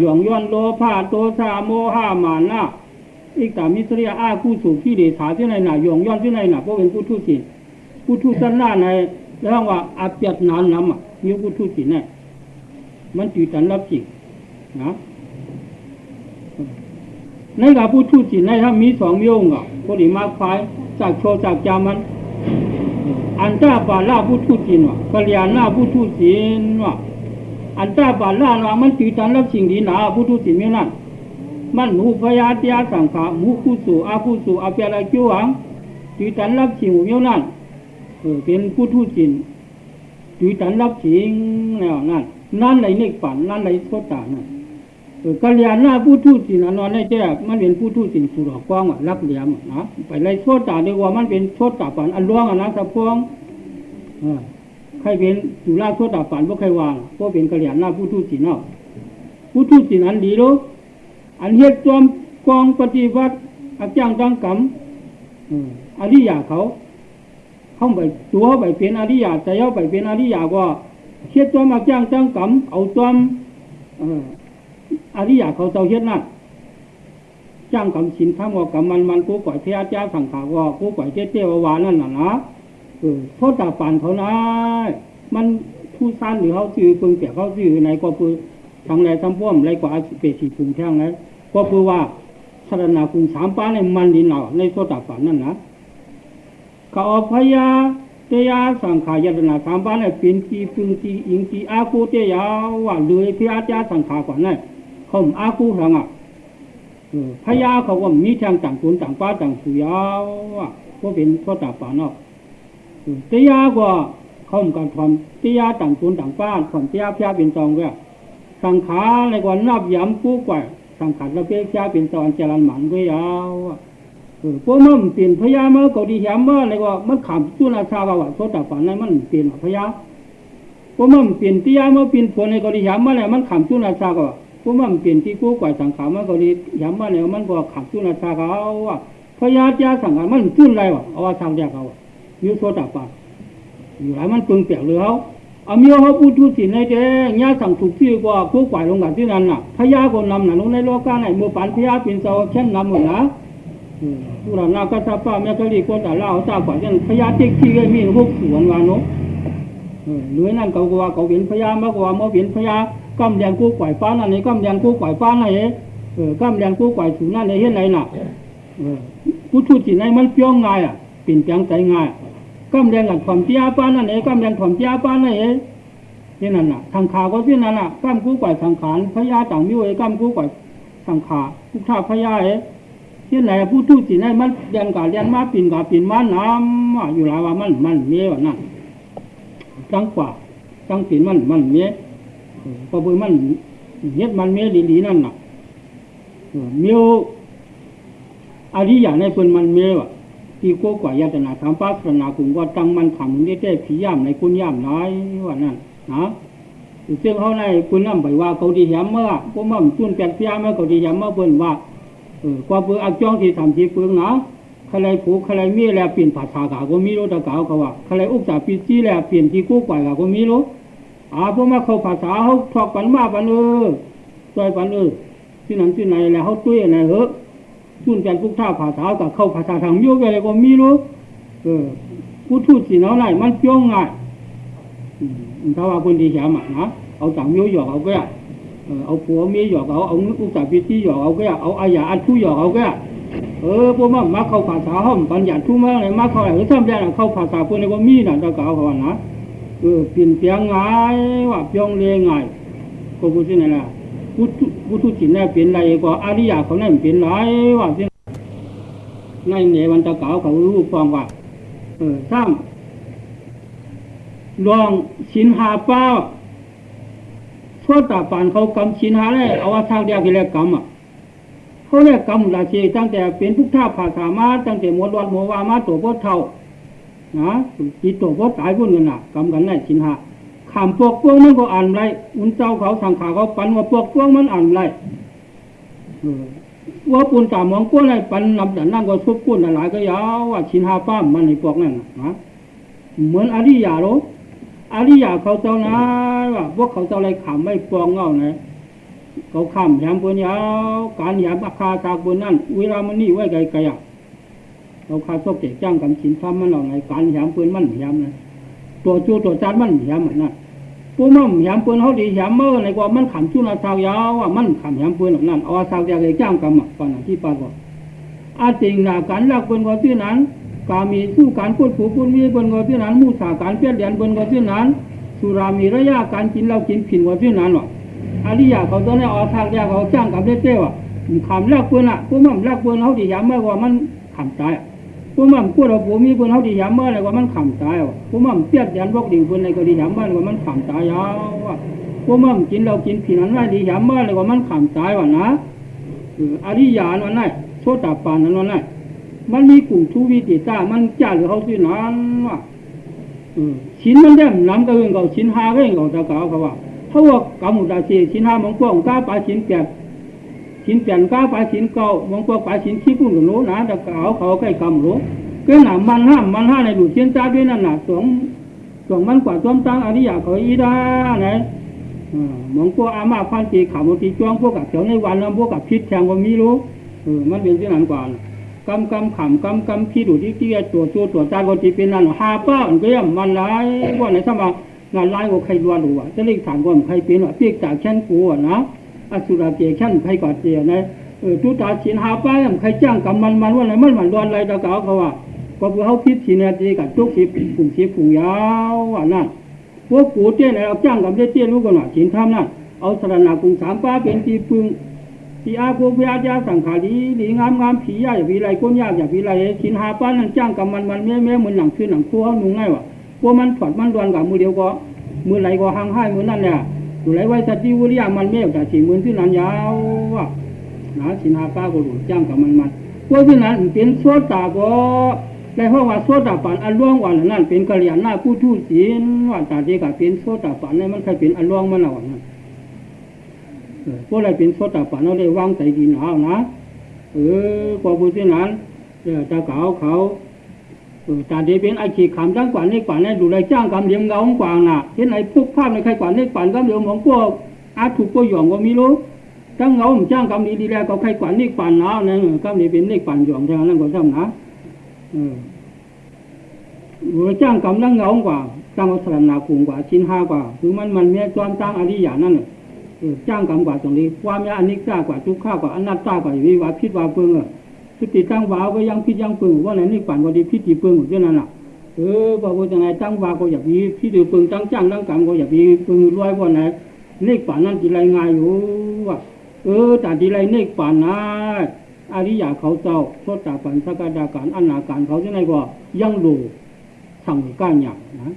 S1: หยองย้อนโลภาโตสาโมหามานะอีกตามิสริยาอาคู่สูงที่เดชาที่ไหนหนาหยองย้อนที่ไหนหนาพวกเป็นผู้ทูตจีนผู้ทูตสันหน้าในแล้วว่าอาเปียดนานน้ำอะมีผู้ทูตจีนเนี่ยมันจืดตันรับจริงนะในกับผู้ทูตจีนในถ้ามีสองโยงอะก็ดีมากไฟจากโชจากจามัน อันตาบาลาผู้ทูตจีนวะกะเลียนาผู้ทูตจีนวะอันตาบาลาว่ามันจืดตันรับสิ่งดีหนาผู้ทูตจีนไม่นั่นมันหมูพยาตียสังขาหมูคู่สู่อาผู้สู่อาเปียละกิ้วหังจืดตันรับสิ่งเมียวนั่นเออเป็นผู้ทูตจีนจืดตันรับสิ่งแล้วนั่นนั่นในเนกฝันนั่นในโซตานั่น กัลยาณาผู้ทูตสินะนอนในแจ้มันเป็นผู้ทูตสินสุรกว้างรักเหลี่ยมนะไปไล่โซตาดีกว่ามันเป็นโซตาฝันอันล่วงอะนะสะพวงใครเป็นสุราโซตาฝันพวกใครวางพวกเป็นกัลยาณาผู้ทูตสินเนาะผู้ทูตสินอันดีรู้อันเฮ็ดจอมกองปฏิวัติอาจารย์จังกรรมอริยาเขาเข้าไปตัวไปเป็นอริยาใจเอาไปเป็นอริยาก็เฮ็ดจอมอาจารย์จังกรรมเอาจอม อริยาเขาเจ้าเฮ็ดนั่นจ้างกำสินข้ามว่ากำมันมันกูปล่อยเทียจ้าสังขาว่ากูปล่อยเจ๊เจ้าวานั่นน่ะนะเออโทษตาปานเขานะมันผู้สั้นหรือเขาซื้อปึงเปียเขาซื้อไหนก็คือทางไหนทำพ่วมไรกว่าเปสีพุงแท่งไหนก็คือว่าสารนาคุงสามป้าในมันดินเหนาในโทษตาปานนั่นนะเขาพยาเตียสังขายตนาสามป้าในเป็นจีปึงจีอิงจีอาคูเตียว่าเลยเพียจ้าสังขากว่านั่นเขาอาคูหลังอะพญาเทางต่างคนต่างป้าต่างสุยาวอะก็เป็นข้อตาป่าน อกเตียกว่าเขาเหมือนกันทำเตียต่างคนต่างป้าทำเตียพยาเป็นจองก็สังขาในกว่านับย้ำกู้กว่าสังขารราเปียพยาเป็นจองเจริญหมันก็ยาวอะเออพวกมันเปลี่ยนพญาเมื่อเขาดีแหมเมื่ออะไรว่ามันขำจุนาชาว่าโซตาป่านนั้นมันเปลี่ยนพญาพวกมันเปลี่ยนตียเมื่อเปลี่ยนผลในเขาดีแหมเมื่อไรมันขำจุนาชาก็ พวกมันเปลี่ยนที่กู้กว่าสังขารมันก็ดีย้ำมาเนี่ยมันก็ขับจุนาชาเขาว่าพยาจ้าสังขารมันจุนไรวะเอาว่าทางเดียเขาอยู่โซตาปาอยู่ไรมันปึงเปียกเลยเขาเอามีเขาพูดทุสินในเจ้ญาสั่งถูกที่กว่ากู้กว่าลงกันที่นั่นน่ะพยาคนนำน่ะลงในโลกาไหนมือปันพยาเป็นเสาเช่นนำหมดนะผู้หลานนาก็ทราบป้าแม่ก็รีคนแต่เล่าทราบกว่าเช่นพยาติ๊กที่ก็มีพวกสวนวานกหน่วยนั่นเขากว่าเขาเป็นพยามากกว่าเมื่อเป็นพยา กำแดงกู้ปล่อยฟ้านั่นนี่กำแดงกู้ปล่อยฟ้านั่นเองเออกำแรงกู้ก่อยสูงนั่นเลยเห็นไรน่ะเออผู้ทุจิตในมันเปี้ยงง่ายอะเปิ่ยนแปลงใจง่ายกำแรงกับความเตี้ยป้านั่นเองกำแรงความเตี้ยป้านั่นเองที่นั่นน่ะทางขาก็ที่นั่นน่ะกำกู้ก่อยสังขารพญาต่างมิวเอกำกู้ก่อยสังขารทุกท่าพญาเอที่ไหนผู้ทุจิตในมันเรียนกับเรียนมาปิ่นกับปิ่นมาน้ำอยู่หลายว่ามันมันเมียว่านั่นจังกว่าจังปิ่นมันมันเมีย พอเบื่อมันเย็ดมันเมียดีๆนั่นน่ะเมียวอริยาในคนมันเมียวที่โกกว่ายาตนาธรรมปัสนาคุงว่าตั้งมันขำมึงได้ได้ผีย่ำในคุณย่ำน้อยว่านั่นนะซึ่งเขาในคุณน้ำไปว่าเขาดีย้ำเมื่อพวกมันจุนแปลกเสียเมื่อเขาดีย้ำเมื่อเพิ่นว่าเออความเบื่ออักจ้องที่ทำที่เฟืองนะใครผูกใครมีแล้วเปลี่ยนภาษาก็มีรู้ตะเก่าเขาว่าใครอุกษาปีจีแล้วเปลี่ยนที่โกกว่าก็มีรู้ อาพวกมาเขาภาษาเขาทอกปันมาปันเออซอยปันเออที่นั้นที่ไหนแล้วเขาตุ้ยอะไรเหอะจุนแปลกทุกท่าภาษากับเข้าภาษาทางโยกอะไรก็มีรู้เออผู้ทูตสีน้องไหนมันจ้องง่ายถ้าว่าคนดีแฉมนะเอาจังโยหยอกเอาก็เอาผัวเมียหยอกเอาเอาอุตสาห์พิธีหยอกเอาก็เอาอายาอันทุหยอกเอาก็เออพวกมันมาเข้าภาษาห้องปัญญาทุมาอะไรมาเข้าอะไรทำได้เข้าภาษาพวกนี้ก็มีนะตะเก่าเขานะเออเปลี่ยนเปลี่ยนง่าว่าเปลี่ยนเลี้ยง่านะ ผู้ผู้ทุจิตเนี่ยเปลี่ยนอะไรก็อาริยาเขาเนี่ยเปลี่ยนไรว่าที่ในเนี่ยวันตะเก่าเขารู้ฟังว่าเออสร้างลองสินหาเป้าทั่วตาปานเขากำสินหาได้เอาว่าทางเดียวกันแล้วกำอะเขาเรียกกำราชีตั้งแต่เป็นพุทธาภาษามาตั้งแต่หมวดวัดหมววามาตัวพวกเท่า นะจิตตัวพวกตายพุ่นกันน่ะกำกันได้สินหาขามพวกพวกมันก็อ่านไรอุ่นเจ้าเขาทางขาเขาปันว่าพวกพวกมันอ่านไรว่าปุ่นตามองพวกไรปันนำแต่นั่งก็ชุบปุ่นหลายก็ยาวว่าสินหาป้ามมันในพวกนั้นนะเหมือนอริยาโรอริยาเขาเจ้านะว่าพวกเขาเจ้าอะไรขำไม่ปองเงานเขาขำยามปืนยาวการยามอาคาจากบนนั่นเวลามันนี่ไว้ไกลไกลอะ เขาคาซอกเจ๊จ้างกำชินทำมันเอาไงการยามปืนมันยามนะตัวจูตัวจานมันยามมันนั่นผู้มั่มยามปืนเขาดียามเมื่อในกว่ามันขำจุนาสาวยาวว่ามันขำยามปืนนั่นเอาสาวยาเลยจ้างกำอะก่อนที่ปาบอกอาจริงหนะการลักปืนก็ที่นั้นกามีสู้การพูดผูพูดมีบนกว่าที่นั้นมูสาการเปลี่ยนเดียนบนกว่าที่นั้นสุรามีระยะการกินเรากินผินกว่าที่นั้นหรออริยาเขาตอนนี้ออทางยาเขาจ้างกับเจ้าอะขำแรกปืนอะพวกมันแรกปืนเขาดียามเมื่อว่ามันขำตายพว กมันพูดเราผูมีปืนเขาดียามเมื่ออะไรว่ามันขำตายอะพวกมันเปียนเดียนพวกดิ่งปืนอะไรก็ดียามเมื่อว่ามันขำตายยาวอะพวกมันกินเรากินผินนั้นว่าดียามเมื่ออะไรว่ามันขำตายว่ะนะอริยานั่นไงโชตาปานนั่นไงมันมีกลุ่มทุวิติต้ามันจ้าหรือเขาสินั้นว่าชิ้นมันได้น้ำก็เองเขาชิ้นห้าก็เองเขาจะกล่าเขาว่าเขาว่ากำมุดาชีชิ้นห้ามองกว้างก้าปลาชิ้นแป ดชิ้นแปดก้าปลาชิ้นเก้ามองกว้างปลาชิ้นขี้ปุ่นกับโน้นะจะกล่าเขาใกล้กำรู้ก็หนามันห้ามมันห้าในดูเชียนจ้าด้วยนั่นหน่ะสองสองมันกว่าจอมตั้งอริยาเขาอีด้าไหนมองกว้างอามาพันตีขามุตีจ้วงพวกกับเขียวในวันแล้วพวกกับพิษแทงว่ามีรู้เออมันเป็นที่นั้นกว่ากำกำขำกำกำพี่ดูที่เตี้ยตัวตัวตัวจานก็จีเป็นนั่นหาป้าอันก็ย่ำมันร้ายว่าในสมังานร้ายว่าใครดวนหรือว่าจะเรียกถามว่าใครเป็นว่าเปียกจากแค่นกูอะนะ อสุราเกแค่นใครกอดเจียนะเออตุตาชินหาป้าย่ำใครจ้างกำมันมันว่าอะไรมันมันดวนอะไรตะเกาเขาว่าก็เพื่อเขาพิษทีนาทีกับทุกทีผุ่งทีผุ่งยาวอะนั่นพวกกูเตี้ยไหนเราจ้างกับเตี้ยรู้กันว่าชินทำนั่นเอาสรณากุงสามป้าเป็นทีปึงที่อาภูพยาจาสังขารีหลีงามงามผียาอย่าผีไรก้นยากอย่าผีไรชินหาป้านั่นจ้างกับมันมันแม่แม่เหมือนหนังคือหนังคู่เขาหนุ่งง่ายวะพวกมันถอดมันดวนกับมือเดียวก็มือไหลก็ห่างให้มือนั่นเนี่ย อยู่ไรไว้สัจจิวุริยามันแม่แต่สี่หมือที่นั้นยาวว่ะนะชินหาป้าก็หลุดจ้างกับมันมันพวกที่นั้นเป็นโซตาก็ในห้องว่าโซตาปันอันล่วงวันนั่นเป็นกะเหรี่ยนหน้าผู้ทูตศีลว่าตาเดีกับเป็นโซตาปันนี่มันเคยเป็นอันล่วงมันเอานั่นพวกอะไรเป็นโซตาปันเราได้วางใจดีหนาวนะเออกว่าผู้ที่นั้นจะเก่าเขาตาขาวเลียมเงากว่าน่ะเห็นไอ้พวกภาพในใครกว่านี่กว่าก็เลียวมองพวกอา ถูกก็หย่องก็มีรู้จ้างเงาจ้างกำดีดีแล้วก็ใครกว่านี่กว่าหนาวนั่นกำดีเป็นนี่กว่าหย่องทางนั้นก็ทำนะเออจ้างกำนั่งเงากว่าจ้างวัฒนาคุงกว่าชิ้นห้ากว่าคือมันมันเมียจอมจ้างอริยานั่นเออจ้างกรรมกว่าตรงนี้ความยาอนิจจากว่าทุกข้ากว่าอนัตตากว่าวิวาพิษวาเพิงอะ สติตั้งวาก็ยังพิษยังเพิงว่าไหนนี่ฝันว่าดีพิษดีเพิงอยู่นั่นน่ะเออบอกว่าจะไหนตั้งวาก็อยากมีพิษดีเพิงตั้งจ้างตั้งกรรมก็อยากมีเพิงรวยว่าไหนนี่ฝันนั่นจีไรง่ายอยู่ว่ะเออแต่จีไรนี่ฝันนะอริยาเขาเจ้าโทษตาปันสกดาการอนาการเขาจะไหนก็ยังดูสั่งก้านอย่างนะ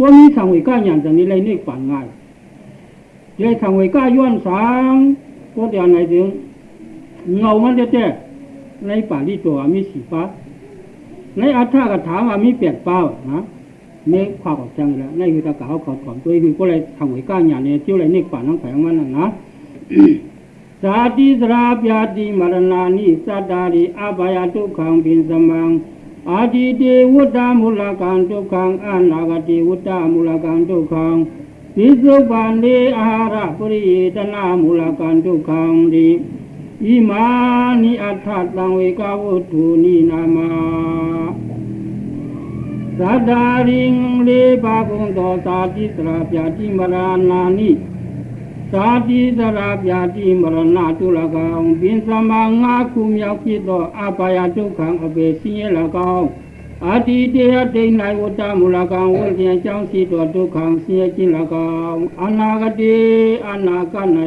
S1: ว่ามีสั่งก้านอย่างจากนี้ไรนี่ฝันง่ายเลยทางก้าย้อนสางก็เดี๋ยวไหนถึงเงามันจะแจ้ ในป่าที่ตัวมีสีฟ้าในอัฏฐกถามว่ามีเปลี่ยนเป้านะเมฆขวากออกจังแล้วในคือตะกาวขอดของตัวคือก็เลยทางไว้ก้าอย่างเนี่ยเที่ยวเลยเนกป่าน้องแข็งมันนะสาธิสราปยาติมรณานิสัตตาริอาบายทุกขังปินสมังอาทิเตวุตตามุลกันทุกขังอนาคติวุตตามุลกันทุกขัง วิสุปันเดอาหาปุริตนามูลกันทุกขังดี ဣမာနိအထတံဝေကဝုတုနိနာမသတ္တာရင်လေးပါးကုန်သောသာတိတရာပြတိမရဏာနိသာတိတရာပြတိမရဏတုလကောင်ပင်သမငါခုမြောက်ဖြစ်သောအပါယဒုက္ခံအပေစင်းရလကောင်အာတိတယဒိဋ္ဌိဝတ္တမူလကံဝိဉ္ဇဉ်ကြောင့်ရှိသောဒုက္ခံဆင်းရဲခြင်း၎င်းအနာဂတိအနာက၌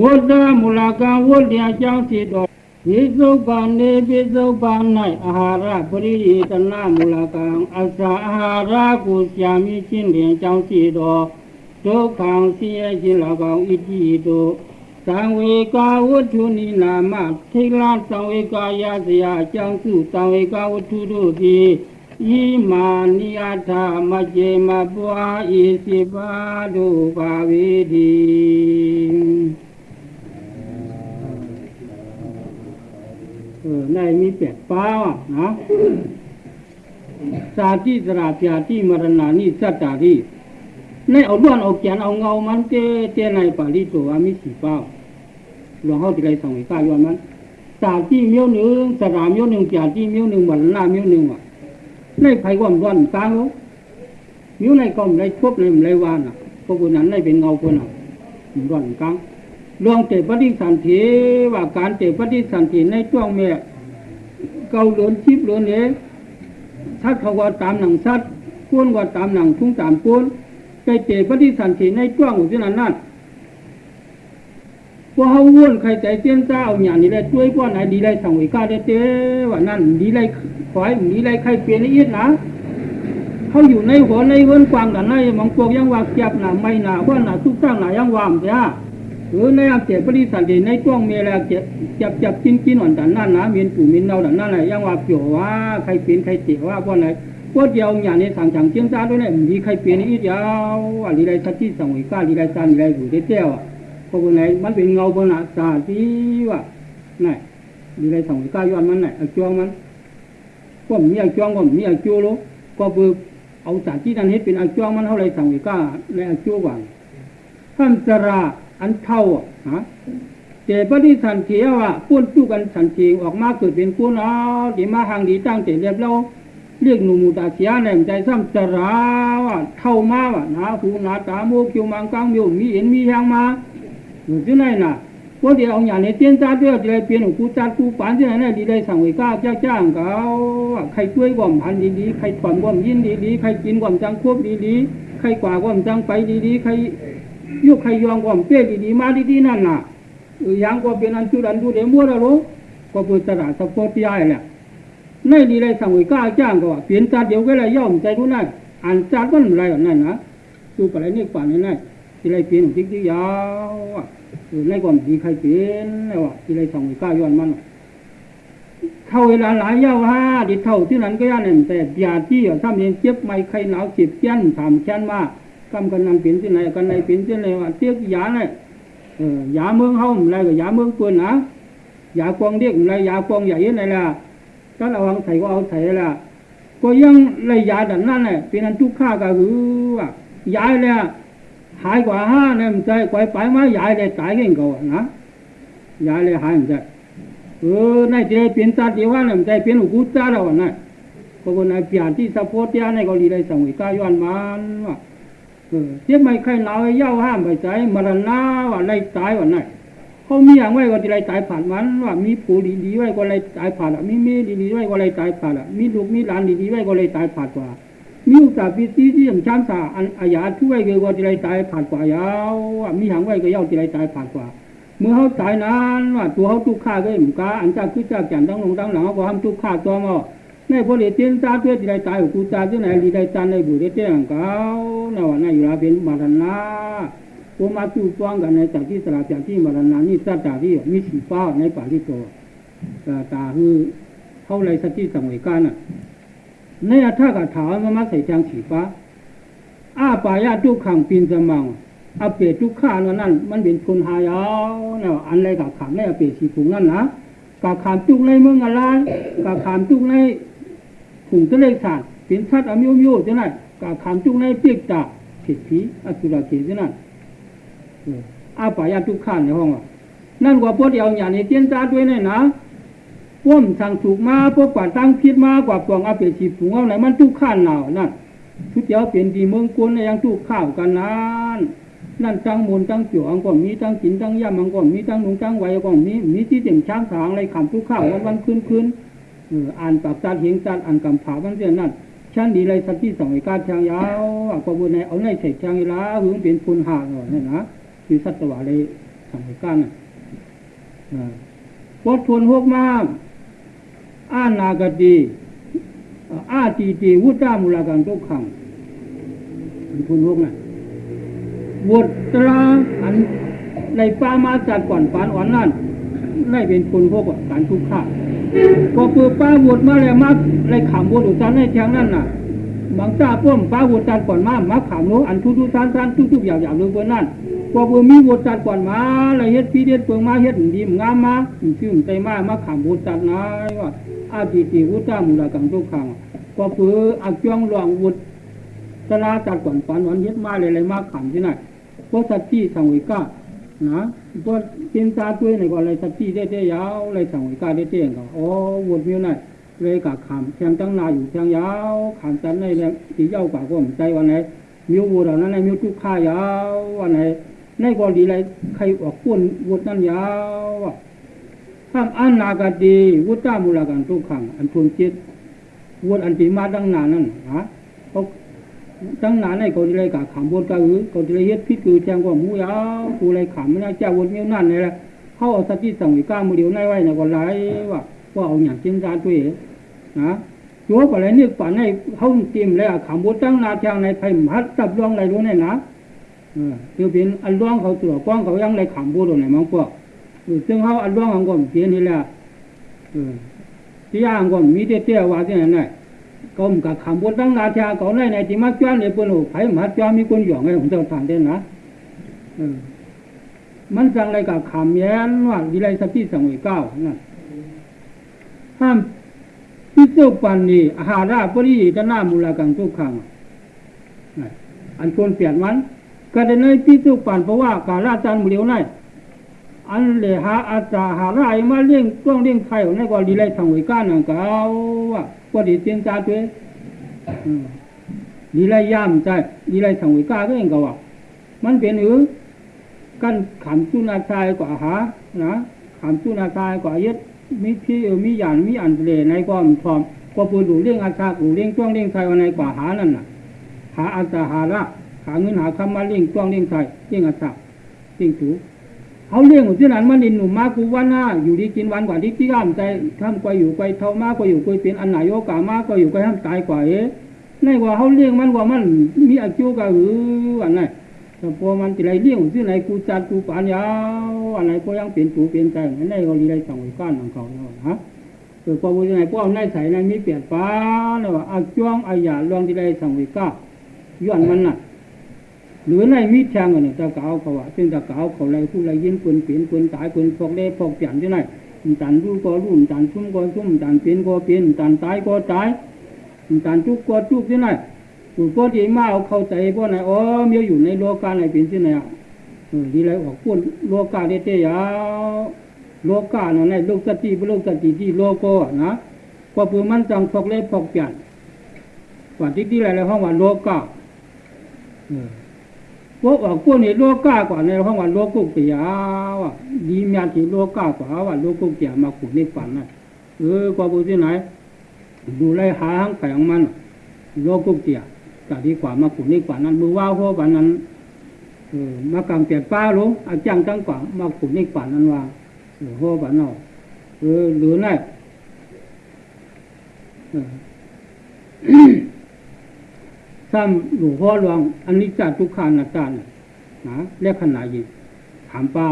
S1: ဝတ္တမူလကံဝိဇ္ဇံကြောင့်စီတော်ယေသုပန်နေပိသုပန်၌အာဟာရပရိယေတနာမူလကံအစာအာဟာရကိုရှာမိခြင်းတွင်ကြောင့်စီတော်ဒုက္ခံဆင်းရဲခြင်းလကံဣတိတောသံဝေကာဝတ္ထုနိနာမထိလာသံဝေကာယစရာအကြောင်းစုသံဝေကာဝတ္ထုတို့သည်ဤမာနိယထာမကျေမပွားဤစိပါတို့ပါဝေဒီ เออในมีแปดป้านะสาธิสราပြာတိมรณานิสัตตาริในเอาล้วนเอาแกนเอาเงามันเตเตในปาลิโตอามิสีเป้าหลวงเขาที่ไรสั่งไว้ก้าย้อนมันสาที่เมียวหนึ่งสรามเมียวหนึ่งจ่าที่เมียวหนึ่งวันหน้าเมียวหนึ่งว่ะในไผ่ก้อนร้อนกลางโลมิวในกอมในทบในไรวานอ่ะพวกคนนั้นในเป็นเงาคนอ่ะร้อนก ลางลวงเตปฏิสันติว่าการเตปฏิสันติในช่วงเมียเกาหลนชิบหลนเอ๋ชัดเขาว่าตามหนังชัดก้นว่าตามหนังทุ่งตามก้นใจเตปฏิสันติในช่วงอุจนั้นนั่นว่าเขาวนใครใจเตี้ยนเจ้าอย่างนี้เลยช่วยว่าไหนดีเลยสั่งวิกาเต้ว่านั่นดีเลยขอยดีเลยใครเปลี่ยนละเอีกนะเขาอยู่ในหัวในเวินกวางกันในมองพวกยังว่าเก็บหนาไม่หนาว่าหนาทุกข้างหนายังวามเสีย หรือในอาเจ็บปริสันติในช่วงเมลาเจ็บจับจับกินกินหวานแต่นั่นนะมีนปู่มีนเนาแต่นั่นแหละยังว่าเกี่ยวว่าใครเปลี่ยนใครเจ็บว่าว่าไหนว่าเดียวอย่างนี้สั่งสั่งเจียงจ้าด้วยเนี่ยมีใครเปลี่ยนอีกเดียวว่าดีเลยทัดที่สั่งวิก้าดีเลยจานดีเลยอยู่เตี้ยวพวกไหนมันเป็นเงาบนอาสาที่ว่าไหนดีเลยสั่งวิก้าย้อนมันไหนเอาจวงมันก็มีเอาจวงก็มีเอาจูโลก็เบิกเอาสารที่นั่นให้เป็นเอาจวงมันเท่าไรสั่งวิกาในเอาจูว่าท่านจรา อันเท่าฮะเจปฏิสันเทียว่าพูดจู้กันสันเทียงออกมาเกิดเป็นผู้นาดีมาหางดีตั้งเจเรียบเราเรียกหนูมูตาเสียแหน่ใจซ้ำจราว่าเท่ามาว่านาหูนาตาโมกิวมังกังมิวมีเห็นมีแหงมาอยู่ที่ไหนน่ะพวกเดียวเอาอย่างนี้เตี้ยนจ้าเดียจะได้เปลี่ยนกูจัดกูปานที่ไหนน่ะดีได้สั่งไว้ก้าเจ้าจ้างเขาใครช่วยก่อมพันดีๆใครถอนก่อมยินดีๆใครกินก่อมจังควบดีๆใครกว่าก่อมจังไปดีๆใคร ยุคใครยองก่อมเปี้ยดีๆมาดีๆนั่นน่ะยังก็เป็นอันจุดันดูเดมัวแล้วรู้ก็เปิดตลาดสปอร์ตยายแหละในดีเลยสั่งไว้ก้าจ้างก็ว่าเปลี่ยนจัดเดียวก็เลยย่อมใจรู้นั่นอ่านจัดก็อะไรนั่นนะดูไปอะไรนี่ป่านนี่นั่นที่ไรเปลี่ยนจริงจริงยาวอะในก่อนดีใครเปลี่ยนแล้วอะที่ไรสั่งไว้ก้าย้อนมันเข้าเวลาหลายเย้าวฮะดิเท่าที่นั้นก็ย่านั่นแต่ยาที่ถ้ามีเจ็บไม่ใครหนาวเจ็บเจ้นถามเจ้นมาก หนาวเจ็บเจี้ยนถามเช่นว่ากำกันนั่นเปลี่ยนที่ไหนกันไหนเปลี่ยนที่ไหนว่าเตี้ยยาเนี่ยเออยาเมืองเฮาอะไรก็ยาเมืองปืนนะยากวางเด็กอะไรยากวางใหญ่ไหนล่ะก็ระวังใส่ก็เอาใส่ละก็ยังเลยยาดันนั่นแหละเป็นอันทุกข้าก็คือว่ายาเลยหายกว่าห้าเนี่ยมันใจกวยไปมายาเลยตายกันก็นะยาเลยหายมันใจเออในใจเปลี่ยนตาดีว่าเนี่ยมันใจเปลี่ยนอุกุตาแล้วนะพวกนั้นเปลี่ยนที่สะโพกยาในเกาหลีได้สั่งวิกาย้อนมันว่า เอออเจ็บไม่ไข้หนาวเย้าห้ามไปใจมรณะว่าไล่ตายว่าไหนเขามีอย่างไว้ก็จะไล่ตายผ่านมันว่ามีผู้ดีๆไว้ก็ไล่ตายผ่านละมีเมียดีๆไว้ก็ไล่ตายผ่านละมีลูกมีหลานดีๆไว้ก็ไล่ตายผ่านกว่ามีอุตสาห์พิธีที่สำชันสาอันอาญาช่วยก็จะไล่ตายผ่านกว่ายาวว่ามีอย่างไว้ก็เย้าจะไล่ตายผ่านกว่าเมื่อเขาตายนานว่าตัวเขาทุกข์ข้าก็เหมือนกันอันจากคือจากจันตั้งลงตั้งหลังเขาบอกทำทุกข์ข้าตัวมา ในพอเดียเตียนตาเพื่อที่ได้ตายกูตาที่ไหนดีได้ตาในบุรีเตียงเขาในวันนั้นอยู่ลาเป็นมาทันนาโอมาจูฟ้องกันในจากที่สลาจากที่มาทันนานี่สัตตาที่มีสีฟ้าในป่าที่โตตาคือเท่าไรสักที่สังเวยกันน่ะในอัฐกถามามาใส่จางสีฟ้าอาปายาทุกขังปีนสมังอาเปรตทุกข้านนั่นมันเป็นคนหายาวนะอันไรกับขามในอาเปสีผงนั่นนะกับขามจุกในเมืองอะไรกับขามจุกใน ผงตะเลสาดเป็นชัดอมิวมิวจะนั่นกับขามจุกในเปียกตาเผิดผีอสุรเกจะนั่นอาปายาทุกข้านในห้องอะนั่นกว่าพวกเดียวอย่างนี้เตียนตาด้วยเนี่ยนะว่มสั่งถูกมาพวกกว่าตั้งพิษมากว่าปวงอาเปรตสีผงเอาไหนมันทุกข้านหนาวนั่นทุกเดียวเปลี่ยนดีเมืองกวนในยังทุกข้าวกันนั้นนั่นตั้งมูลตั้งเกี่ยวอังก็มีตั้งกินตั้งย่ำอังก็มีตั้งนุงตั้งไว้ก็มีมีที่เต็มช้างสางอะไรขำทุกข้าววันวันคืนคืน อ่านปากตาเหียงตาอ่านกำผาวันเสียนั่นช่างดีเลยสักที่สองไอ้การช่างยาวอะกบุญในเอาในใส่ช่างอีลาหึงเป็นพุนหาเนี่ยนะคือสัตวะเลยสองไอ้การน่ะปดทวนหกมากอ่านนากดีอ่าตีตีวุฒิมูลากันทุกขังพุนหกน่ะบทตราอันในป้ามาจัดก่อนปานอ่อนนั่น ได้เป็นคนพวกการทุกข์ข้าพอเปิดป้าบทมาแล้วมาในขำบทอุตสานในแทงนั่นน่ะบางจ้าป้อมป้าบทจัดก่อนมามาขำโนอันทุกทุกทานทานทุกทุกอย่างอย่างเรื่องเพื่อนนั่นพอเปิดมีบทจัดก่อนมาอะไรเฮ็ดพีเด็ดเปิงมาเฮ็ดดีงามมาชื่มใจมามาขำบทจัดนายว่าอาติติวุฒิมูลากังทุกขังพอเปิดอักจ้องหลวงวุฒิสลาจัดก่อนปันวันเฮ็ดมาเลยเลยมาขำที่ไหนพวกสัตว์ที่สังวิกานะพวกเป็นตา ตัวไหนก็อะไรสัตว์ที่ได้ได้ยาวอะไรสังวิกาได้เตี้ยงก็อ๋อวนมิวนั่นเลยกะขำแทงตั้งนาอยู่แทงยาวขำจันในแรงตีเย้ากว่าก็มใจวันไหนมิววัวเหล่านั้นในมิวทุกข้ายาววันไหนในกอดีไรใครออกก้นวุดนั่นยาวทำอันนากาดีวุฒามูลกันทุกขังอันทวงจิตวุดอันตีมาดังนานั่นฮะเขาตั้งนานในเขาที่ไรกะขำบนกะ หือเขาที่ไรเฮ็ดพิษคือแจงกว่าหมูยาวกูไรขำไม่น่าเจ้าวนเมียวนั่นเลยละเขาเอาสติสังวิก้ามือเดียวในไว้ในก็ไรว่าว่าเอาอย่างเจนจานตัวเองนะโยกอะไรนี่ป่านในเขาเตรียมแล้วขำบนตั้งนาแทงในไผ่หัดตับรองอะไรรู้เนี่ยนะเออเดี๋ยวเป็นอันร่องเขาตัวกว้างเขายังไรขำบนตรงไหนมั้งพวกซึ่งเขาอันร่องของก็เปลี่ยนนี่แหละเออที่ย่างก็มีเตี้ยๆว่าที่ไหนเนี่ย ก็มกับขำบนตั้งนาเทียเขาในในที่มาจ้วนในปุ่นหูไผ่มาจ้วนมีคนหยองไงผมจะทานได้นะมันจังอะไรกับขำแย้นว่าวิไลสติสังเวยเก้านั่นห้ามพิสุปันนีอาหาราปริยตนามูลากังทุกขังอันควรเปลี่ยนมันก็ได้ในพิสุปันเพราะว่าการราจันมุเดียวนั่นอันเลหาอาจาหาไรมาเลี้ยงกล้องเลี้ยงไข่ในก็ดีไรสังเวยก้านังเก้าว่า ก็ดีเตียนจาตัวดีไรย่ำใจดีไรสังวยก้าก็เองก็ว่ามันเป็นหือกันขำจุนาชายกว่าหานะขำจุนาชายกว่าเยึดมีพี่เออมีหยานมีอันเลในก็มันพร้อมก็ปูดูเลี้ยงอาชาปูเลี้ยงจ้วงเลี้ยงไทยวันในกว่าหานั่นน่ะ หาอาจาหาละหาเงินหาคำมาเลี้ยงจ้วงเลี้ยงไทยเลี้ยงอาชาเลี้ยงถู เขาเลี้ยงอยู่ที่นั้นมันดินหนุ่มมากูวันหน้าอยู่ดีกินวันกว่าที่ที่ข้ามใจข้ามไปอยู่ไปเท่ามากก็อยู่ไปเป็นอันไหนโอกามากก็อยู่ไปห้ามตายกว่าเอ๊ะในว่าเขาเลี้ยงมันว่ามันมีอายุก็หืออันไหนแต่พอมันจะไรเลี้ยงที่ไหนกูจัดกูปานยาวอันไหนก็ยังเป็นตูเป็นใจอันไหนก็ดีไรสั่งไว้ก้านของเขาเนาะฮะเกิดความว่าไงพวกในใส่ในมีเปลี่ยนฟ้าเนาะอาจ้วงอายาลวงที่ไรสั่งไว้ก้าย้อนมันน่ะ หรือในมิแทงเนี่ยตะเกาเขาว่าซึ่งตะเกาเขาไรผู้ไรยินปืนเปลี่ยนปืนตายปืนพกได้พกเปลี่ยนที่ไหนตันรู้ก็รู้ตันซุ่มก็ซุ่มตันเปลี่ยนก็เปลี่ยนตันตายก็ตายตันจุกก็จุกที่ไหนผู้ก็ดีมาเอาเข้าใจพวกไหนอ๋อมีอยู่ในโลกาไหนเป็นที่ไหนอะดีไรออกพูดโลกาเดเตยาโลกาเนี่ยในโลกสติโลกสติที่โลโก้นะก็เพื่อมันจังพกเล็พกเปลี่ยนกว่าที่ที่ไรแล้วห้องว่าโลกาพวกออ กพวกนี้โลกก้ากว่าในห้องว่าโลกกุกเปียว่ะดีมียที่โลกก้ากว่าว่าโลกกุกเปียมาขุดนี่ฝันน่ะเออกว่าบุที่ไหนดูไล่หาหางไปของมันโลกกุกเปียก็ดีกว่ามาขุดนี่ฝันนั้นมือว่าหัวฝันนั้นเออมากำเปียป้าลงอาจังจังกว่ามาขุดนี่ฝันนั้นว่าเออหัวฝันเนาะเออหรือไง ซ้ำหลวงพ่อหลวงอันนี้จัทุกขานาจารย์นะเรียกขนาดยีถามเป้า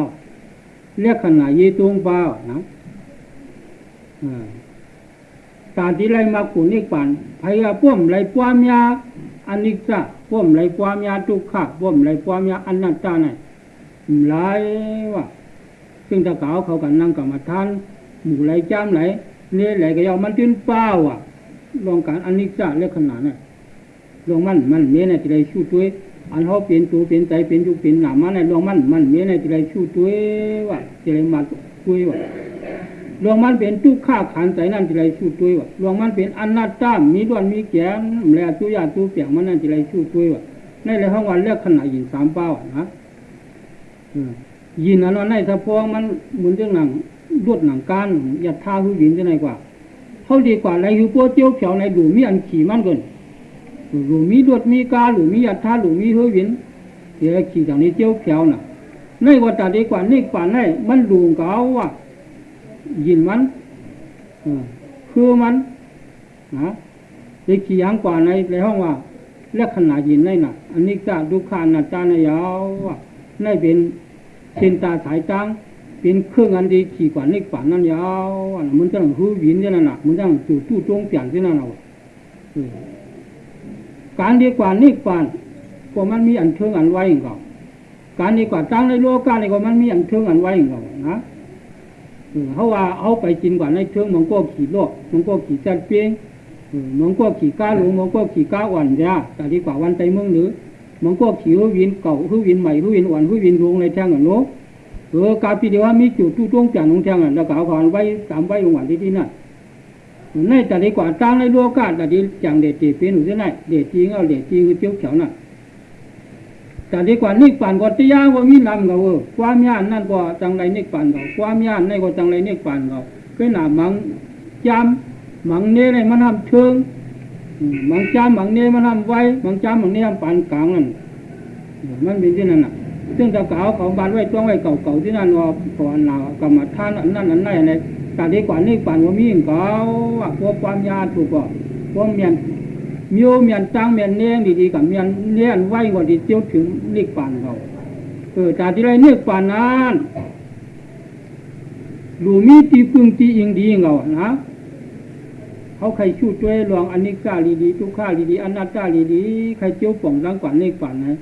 S1: เรียกขนาดยีตรงเป้านะตาที่ไรมาขุนี่ปันพยาพ่วมไรป้วมยาอันนี้จะพ่วมไรป้วมยาทุกขาพ่วมไรป้วมยาอันนัตตาไหนหลายว่าซึ่งตะเกาเขากันนั่งกรรมฐานหมู่ไรจ้ำไหลเนี่ยไหลก็ยอมมันตื้นเป้าอะลองการอันนี้จะเรียกขนาดนั้น ลงมันมันเมียในที่ไรชูตัวอันเขาเปลี่ยนตัวเปลี่ยนใจเปลี่ยนยุคเปลี่ยนหนามันในลงมันมันเมียในที่ไรชูตัวว่าที่ไรมาตัวว่าลงมันเป็นทุกข้าขันใจนั่นที่ไรชูตัวว่าลงมันเป็นอันัตตามีด้วนมีแก่แล้วตัวยาตัวเปียกมันนั่นที่ไรชูตัวว่าในเลยห้องวันเลือกขนาดยินสามเป้านะยินอันนั้นในสะพองมันเหมือนเรื่องหนังรวดหนังการยัดท่าหูยินจะไหนกว่าเขาดีกว่าไรหูโป้เจียวเขียวในดูมีอันขี่มันเกิน หรือมีดวดมีกาหรือมียัดท่าหรือมีเฮวินเดี๋ยวขี่จากนี้เจียวเขียวน่ะในว่าตาดีกว่านี่กว่าในมันดูเกาว่ายินมันคือมันนะเด็กขี่ยังกว่าในในห้องว่าเลือกขนาดยินในน่ะ อันนี้จะดูขานาจานยาวว่าในเป็นเส้นตาสายตังเป็นเครื่องอันดีขี่กว่านี่กว่านั้นยาวมันจะหูวินเนี่ยน่ะมันจะจู่ตู้จงเปลี่ยนที่นั่นเอา การดีกว่านี่กว่าพวกมันมีอันเทิงอันไว้ก่อนการดีกว่าตั้งในโลกานี่ก็มันมีอันเทิงอันไว้ก่อนนะเขาว่าเอาไปกินกว่าในเทิงมันก็ขี่โลกมันก็ขี่จัดเปียงมันก็ขี่ก้าหลงมันก็ขี่ก้าอ่อนยาแต่ดีกว่าวันใจเมืองหรือมันก็ขี่หูวินเก่าหูวินใหม่หูวินอ่อนหูวินลงในแท่งกันโน้เออกาปีเดียวมีจุดตู้ตรงจานลงแท่งกันแล้วก็เอาก่อนไว้สามไว้ลงวันที่ที่นั่นในแต่ดีกว่าตั้งในโลกาแต่ดีจังเด็ดตีเป็นหนูจะไหนเด็ดจริงเอาเด็ดจริงคือเจียวเขียวน่ะแต่ดีกว่านิปั่นก็จะยาว่ามีนำเขาเออความยาน นั่นก็จังไรนิปั่นเขาความยานในก็จังไรนิปั่นเขาก็หนามังจำมังเน่ในมันทำเชิงมังจำมังเน่มันทำไว้มังจำมังเน่ทำปานกลางนั่นมันเป็นที่นั่นน่ะซึ่งตะเก่าเขาบานไว้ต้องไว้เก่าๆที่นั่นว่าก่อนหนาวกรรมฐานนั่นนั่นนั่นในแต่ดีกว่านี่ปั่นว่ามีเก่าพวกความยาถูกก็พวกเมียนมีเมียนจังเมียนเนี้ยงดีๆกับเมียนเนี้ยนไว้กว่าที่เจียวถึงนี่ปั่นเขาเออแต่ที่ไรนี่ปั่นนั้นรูมีตีฟึงตีอิงดีเงานะเขาใครชูช่วยลองอันนี้กล้าลีดีทุกข้าลีดีอันนัตตาลีดีใครเจียวป่องรังกว่านี่ปั่นนะ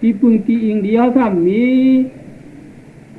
S1: ตีปึงตีอิงเดียวถ้ามีอันเฉาอันนี้หมมี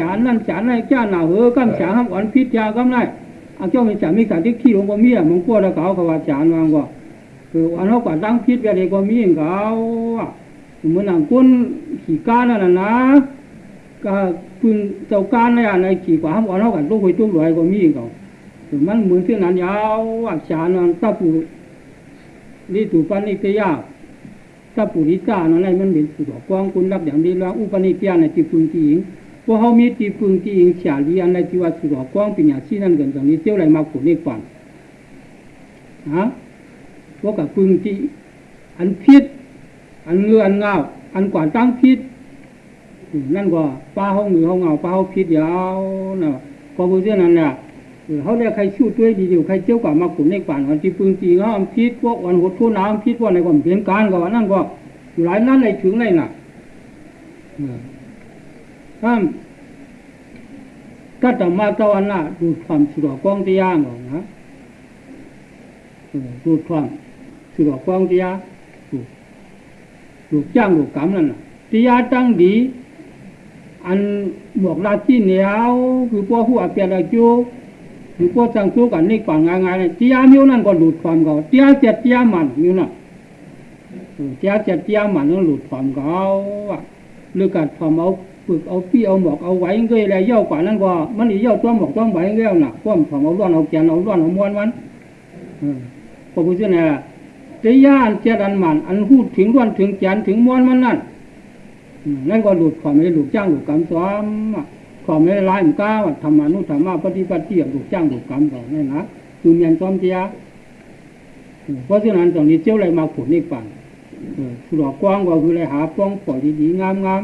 S1: พวกกับพึ่งเล่กับพึ่งเออฉานนั่นฉานนั่นจ้าหนาเออกำฉานห้ามอ่อนพิษยากำไรอาเจ้ามีฉานมีสารที่ขี้ลงบ่มีอะบางพวกเราเขาเขาว่าฉานวางว่าคืออันเขากว่าตั้งพิษไปเลยก็มีเขาเหมือนหนังก้นขี่ก้านนั่นนะก็พึ่งเจ้าก้านในอันในขี่กว่าห้ามอ่อนเขากันตู้หวยตู้ลอยก็มีเขามันเหมือนที่นั้นยาวฉานนั่นตะปูนี่ถูปันนิตยาถ้าปุริจานั่นแหละมันเป็นสุดกองคุณรับอย่างดีแล้วอุปนิเขามีจีพึงจีนในจีว่าสุดกองปัญญาชีนั่นกันตรง นี้เที่ยวไรมาขุนนี่ก่อนฮะพวกกับพึงจีอันพิษอันเงืออันเงาอันกว่าตั้งพิษนั่นก็ป้าห้องหรือห้องเงาป้าห้องพิษยาวนะก็พูดเรื่องนั้นแหละเขาเรียกใครชู้ด้วยดีอยู่ใครเจ้ากว่ามาขุนในป่านวันที่ปืนจีเขาอัพิษพวกวันหดทุ่น้ำพิษพวกในความเปลี่ยนการก็นั่นก็หลายนั้นในถึงในหนักถ้าถ้าจะมาตะวันน่ะดูความสุดกองที่ย่างก่อนนะดูความสุดกองที่ย่างดูดูจ้างดูกรรมนั่นน่ะตียาตั้งดีอันหมวกลาที่เหนียวคือพวกหัวเปียละ Sam kata mata wana du tham sura quang tia ngọ na du tham sura quang tia du du chang du cảm là tia tăng đi ăn một là chi nếu cứ qua hùa kia là chú cứ qua sang chú cả này còn ngang ngang này tia nhiêu năn còn du tham gọ tia chết tia mặn nhiêu năn tia chết tia mặn nó du tham gọ à lưu cả tham ốc ามเก่าอะหรือการทำเอาฝึกเอาพี่เอาหมอกเอาไว้เงยแล้วย่อกว่านั้นก็มันอีย่อตัวหมอกตัวไว้เงยน่ะพวกทำเอาล้วนเอาแกนเอาล้วนเอาม้วนมันพระพุทธเจ้าตียาอันเจ็ดอันมันอันพูดถึงล้วนถึงแกนถึงม้วนมันนั่นนั่นก็หลุดความไม่หลุดจ้างหลุดกรรมซ้อมความไม่ร้ายมันก้าวธรรมานุธรรมะปฏิบัติหลุดจ้างหลุดกรรมก่อนนี่นะคือเมียนซ้อมเจียเพราะฉะนั้นตรงนี้เจ้าอะไรมาผุดนี่ปันสุรกว้างก็คืออะไรหาป้องปล่อยดีๆงามๆนะ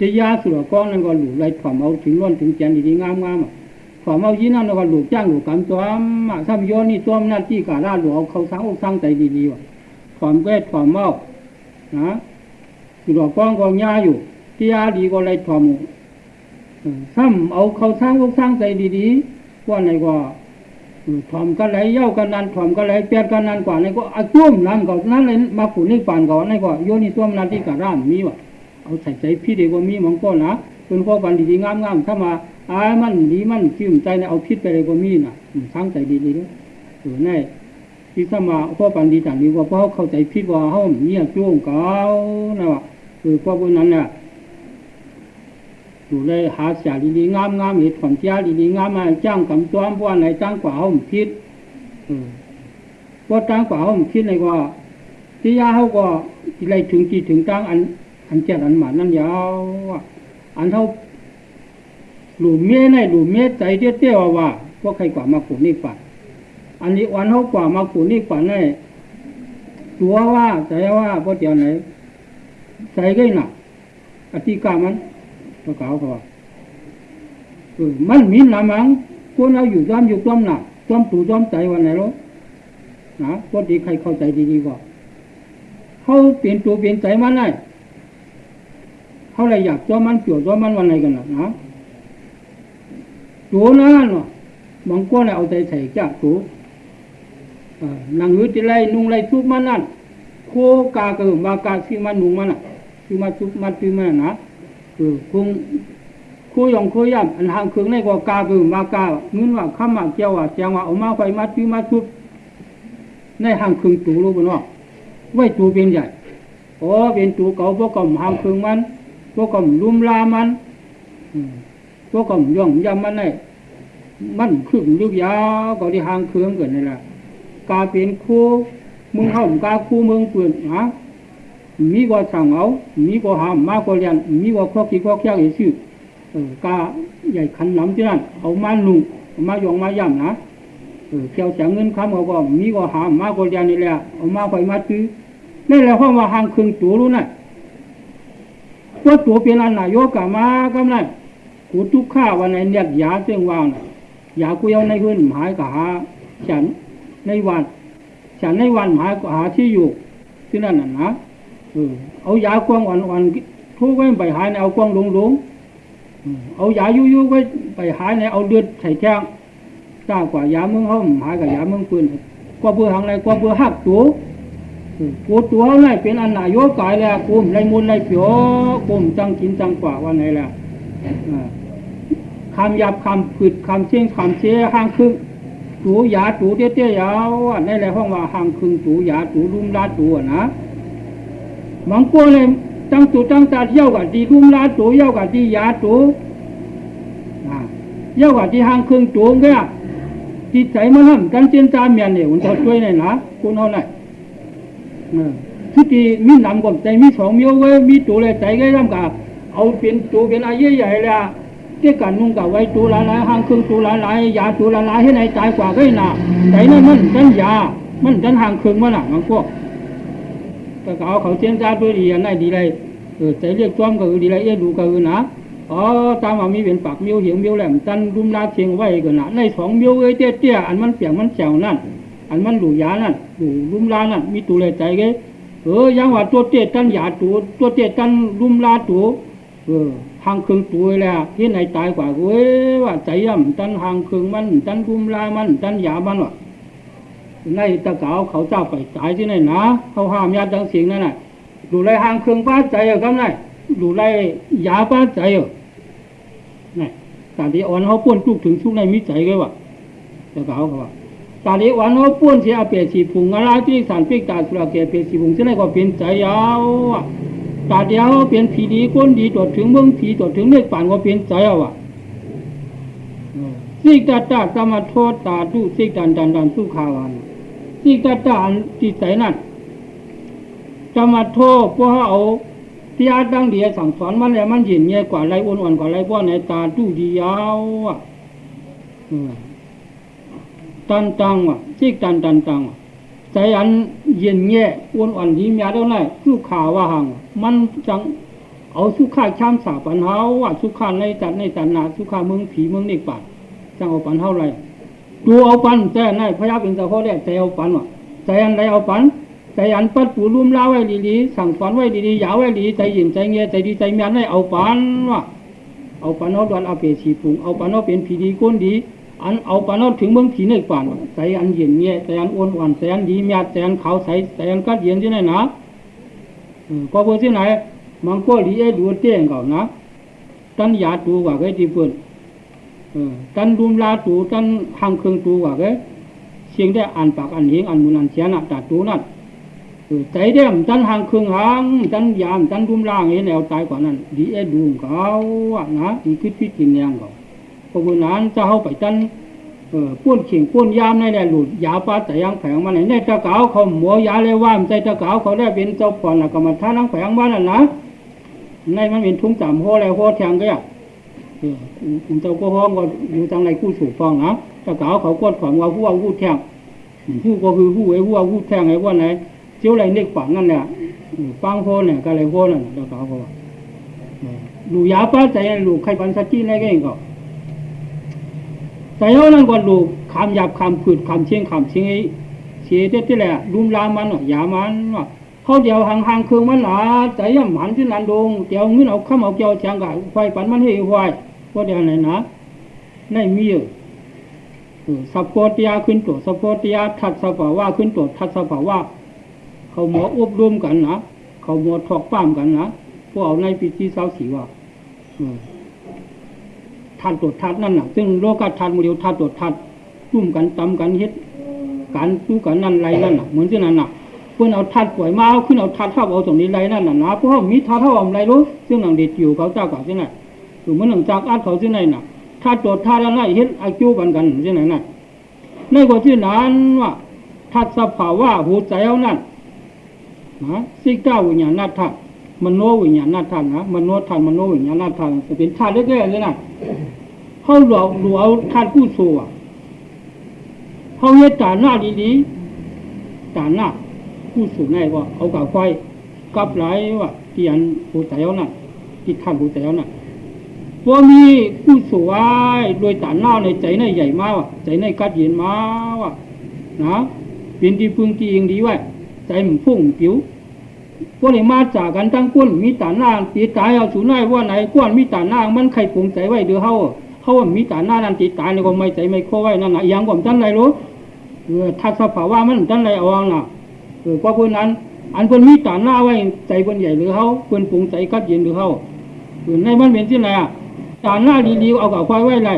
S1: จะยาสุรกว้างนั่นก็หลุดไรความเอาถึงล้นถึงแกนดีๆงามๆความเอายีนั่นก็หลุดจ้างหลุดกรรมซ้อมถ้าโยนี่ซ้อมหน้าที่การาหลวงเขาสร้างอกสร้างใจดีๆว่ะความแก้ความเมานะสุรกว้างก็ยาอยู่ที่ยาดีก็ไรความซ้ำเอาเขาสร้างอกสร้างใจดีๆว่าไหนก็ถ่อมกันไหลเย้ากันนันถ่อมกันไหลเปียดกันนันกว่านี่ก็อาจุ่มนั่นก็นั่นเลยมาขุนนี่ป่านก่อนนี่ก็โยนี่ตัวมันที่กระร่ามมีว่ะ เอาใส่ใจพี่เด็กว่ามีมังก็นะเป็นข้อบันดีๆงามๆถ้ามาอายมันดีมันชื่นใจเนี่ยเอาพิษไปเลยก็มีน่ะสร้างใจดีๆด้วยเออแน่ที่ถ้ามาข้อบันดีต่างนี้ว่าเพราะเข้าใจพิษว่าเขาเนี่ยจุ่มเก่านะว่ะคือพวกนั้นเนี่ยอยู่เลยหาเสียดีๆงามๆเหตุผลเจ้าดีๆงามมาจ้างกำตัวบ้านไหนจ้างกว่าเขาพิษพวกจ้างกว่าเขาพิษในว่าที่ยาเขาก็อะไรถึงจีถึงจ้างอัน อันเจ็ดอันหมานั่นยาวอันเท่าหลุมเมียในหลุมเมียใจเตี้ยเตี้ยว่าพวกใครกว่ามาขุนนี่ฝันอันนี้วันเขากว่ามาขุนนี่ฝันในตัวว่าใจว่าพวกเดียวไหนใจก็หนักอธิกามันก็กล่าวเขาว่าเออมันมีหนามังคนเราอยู่ซ้ำอยู่ซ้ำหนักซ้ำตู่ซ้ำใจวันไหนรู้นะพวกดีใครเข้าใจดีๆว่าเขาเปลี่ยนตัวเปลี่ยนใจมันได้ เขาเลยอยากตัวมันเกี่ยวตัวมันวันไหนกันนะนะตัวนั้นเนาะบางคนเอาใจใส่จ้าตัวนั่งอยู่ที่ไรนุ่งไรทุกมันนั่นโคกาเกิดมากาซีมันนุ่งมันอะซีมาทุกมันซีมันนะคือคงคุยองคุยย่ำอันทางเครื่องในก็กาคือมากาเงินว่าข้ามาเกี่ยวว่าเจียงว่าเอามาไฟมาซีมาทุกในทางเครื่องตูรู้บ่เนาะไว้ตูเป็นใหญ่โอ้เป็นตูเก่าพวกกำหางเครื่องมัน พวกกำลุมลามันพวกกำย่องยำมันในมันขึ้นยุกยาวก็ที่หางเครื่องเกิดนี่แหละกาเป็นคู่มึงเข้ากาคู่มึงเปลี่ยนฮะมีก็สั่งเอา มีก็หามมาก็เรียนมีก็ครอบที่ครอบแค่ชื่อกาใหญ่ขันน้ำที่นั่นเอามาหนุ่งมายองมาย่ำนะเกี่ยวเสียเงินคำเขาก็มีก็หามมาก็เรียนนี่แหละเอามาคอยมาซื้อนี่แหละเพราะว่าหางคึงตัวรู้น่ะ ว่าตัวเป็นอันนายกมากำไรกูทุกข้าวันไหนเนี่ยยาเสียงว่างยากูเอาในพื้นหมายกับหา ฉันในวัน ฉันในวันหมายกหาที่อยู่ ที่นั่นน่ะนะเอายากวางอ่อนๆทุกไว้ไปหายในเอากว้างหลงๆเอายายุยๆไว้ไปหายในเอาเลือดใส่แข้งจ้ากว่ายาเมืองห้องหายกับยาเมืองปืนกว่าเบื่อหางไรกว่าเบื่อหักตัว กูตัวไหนเป็นอันหนายกกายแล้วกูมไรมุนไรเปียวกูมจังกินจังกว่าวันไหนแล้วคำหยาบคำผืดคำเชี่ยงคำเชี่ยห้างครึ่งตูยาตูเตี้ยเตี้ยยาวในไรห้องว่าห้างครึ่งตูยาตูลุ่มลาตูนะมังกรเลยตั้งตัวตั้งตาเที่ยวกับที่ลุ่มลาตูเที่ยวกับที่ยาตูเที่ยวกับที่ห้างครึ่งตูเงี้ยจิตใจมันห้ามกันเจนตามเมียนเนี่ยมันจะช่วยในนะคุณเอาไห นที่ที่มีนำกับใจมีสองมีเอาไว้มีตัวเลยใจก็ย่ำกับเอาเป็นตัวเป็นอายุใหญ่เลยเกี่ยกันนุ่งกับไว้ตัวละลายห้างครึ่งตัวละลายยาตัวละลายให้ในใจกว่าก็น่ะใจนั่นมันจันยา มันจันห่างครึ่งมันอะมันพวกแต่เขาเขาเจียนจ้าตัวดีอันไหนดีเลยเออใจเรียกจ้อมก็คือดีเลยเอ๊ดูก็คือนะอ๋อตามว่ามีเป็นปากมิ้วเหี่ยวมิ้วแหลมจันรุมลาเชียงไว้ก็นะในสองมิ้วเอ้ยเตี้ยเตี้ยอันมันเสียงมันแฉวนั่น อันมันหลูยานั่นหลูรุมลานั่นมีตัวเลยใจเกเออยังว่าตัวเตี้ยตันหยาตัวตัวเตี้ยตันรุมลาตัวเออหางเคึงตัวแล้วที่ไหนตายกว่าเว้ยว่าใจย่ำตันหางเคึงมันตันรุมลามันตันหยามันวะในตะเกาเขาเจ้าไปตายที่ไหนนะเขาห้ามญาติดังเสียงนั่นน่ะดูไรหางเครื่องป้าใจเอะก็ได้ดูไรยาป้าใจเอะนี่ตาดีอ่อนเขาป้วนทุกถึงทุกในมิจใจก็ว่าจะกล่าวเขาว่า ตาดีอ่อนเขาป้วนเสียเปียสีพุงอะไรที่สารพิกตาสุราเกเปียสีพุงเสียไหนก็เป็นใจยาวอะตาเดียวเป็นผีดีก้นดีตรวจถึงเมืองผีตรวจถึงเมฆป่านก็เป็นใจอะว่ะสิกตาตาสมาโทตาตุสิกตันตันตันสุขาวานสิกตาตาจิตใจนั่นจะมาโทษพวกเอาที่อาตั้งเดียสั่งสอนมันแล้วมันเห็นเงี้ยกว่าไรอ้วนๆกว่าไรพวกไหนตาตู้ดียาวอะ ตันตังวะจิกตันตันตังใจอันเย็นเงี้ยอ้วนอ่อนดีมีอะไรไสุขาวว่าหังมันจังเอาสุขาช้ำสาปันเฮาว่าสุขาในจัดในจัดนาสุขาเมืองผีเมืองเด็กป่าจังเอาปันเท่าไรดูเอาปันแต่ในพระยาเป็นเจ้าพ่อแรกใจเอาปันว่ะใจอันไรเอาปันใจอันปัดปูรุ่มลาไว้ดีๆสั่งสอนไว้ดีๆยาวไว้ดีใจเย็นใจเงี้ยใจดีใจเมียนให้เอาปันว่ะเอาปันเอาดวนเอาเปรีชีพุงเอาปันเอาเป็นผีดีก้นดีอันเอาปันเอาเป็นผีดีกัดเย็นดี an au panon thing bang thi nei pan sai an yin nye sai an on wan sai an di mya sai an khao sai sai an kat yin jin na ko bo sin nai mang ko li e du te ngao na tan ya tu wa ge ti pun tan dum la tu tan hang khương tu wa ge xiên de an pak an hieng an mun an chian na ta tu na sai de am tan hang khương hang tan ya am tan dum la nge neo tai kwa nan di e du ngao na di khit khit kin yang ngao ามจันรุมล่านแล้วตายกว่านั้นดีเอดูเขาจะเข้าไปจันเออป้วนเข่งป้วนยามในแหละหลุดยาปาแต่ยังแผงมาไหนในตะเกาเขาหมัวยาเลยว่ามใจตะเกาเขาได้เป็นเจ้าผ่อนกรรมฐานทั้งแผงบ้านน่ะนะในมันเป็นทุ่งจำหัวอะไรหัวแทงก็อย่างเออเจ้าก็ห้องก็อยู่ทางในกู้สูบฟองนะตะเกาเขากดความว่าหัวหัวแทงหัวก็คือหัวไอ้หัวหัวแทงไอ้ว่าไหนเจ้าไรเล็กปังนั่นแหละปังโพเนี่ยก็เลยโพนั่นแล้วก็เขาบอกลูยาป้าใจลูกใครปันสัจจีในก็เองก็แต่เอานั่นก็ลูกคำหยาบคำขืดไอ้เสียเด็ดที่แหละรุมลามันยามันว่าเขาเดียวห่างห่องมั นหนาใจย่ำหันที่นันดงเดียวเงินเอาข้ามเอาเกี่ยวเชียงกับไฟปันมันให้ไฟว่าเดียวไหนนะในมีอยู่สัพพติยาขึ้นตัวสัพพติยาทัดสภาวะขึ้นตัวทัดสภาวะเขาหมออบรมกันนะเขาหมอถอกป้ามกันนะพวกเอาในปีที่เสาสีว่า ทัดตรวจทัดนั่นน่ะ ซึ่งโลกาทัดโมเดลทัดตรวจทัดรุ่มกันตำกันเฮ็ดการสู้กันนั่นไรนั่นน่ะเหมือนที่นั่นน่ะเพื่อนเอาทัดป่วยมาเอาขึ้นเอาทัดเท่าเอาตรงนี้ไรนั่นน่ะนะเพราะมีทัดเท่าอะไรรู้ซึ่งหนังเด็ดอยู่เขาเจ้าก่าที่ไหนหรือมันหนังจากอัดเขาที่ไหนน่ะทัดตรวจทัดอะไรเฮ็ดอาจูกันกันที่ไหนน่ะในกว่าที่นั้นว่าทัดสภาวะหูใจเอานั่นนะสิก้าวิญญาณธาตุมโนวิญญาณธาตุนะมโนธาตุมโนวิญญาณธาตุจะเป็นธาตุเล็กๆเลยนะ เขาหลอกหลวเอาธาตุผู้สู้เขาเฮ็ดตาหน้าดีๆตาหน้าผู้สูง่ายว่าเอากับไฟกับไหลว่าที่อันผู้ใจเอาน่ะที่ธาตุผู้ใจเอาน่ะว่ามีผู้สู้ไว้โดยตาหน้าในใจในใหญ่มากว่ะใจในกัดเย็นมาว่ะนะเป็นที่พึ่งที่เองดีไว้ใจมันพุ่งผิวพวกนี้มาจากกันตั้งก้นมีตาหน้าตีตายเอาสูน้อยว่าไหนก้นมีตาหน้ามันใครปรุงใจไว้เดือเขา เขาว่ามีตาหน้านั่นตีตายเลยก็ไม่ใจไม่โคไว้นั่นนะยังผมท่านไรรู้เออทัศภาวะมันท่านไรเอาวางน่ะเออเพราะคนนั้น อันคนมีตาหน้าไว้ใจคนใหญ่หรือเขาคนปรุงใจกัดเย็นหรือเขาเออในมันเป็นที่ไหนอะตาหน้าดีๆเอากับไฟไว้ไร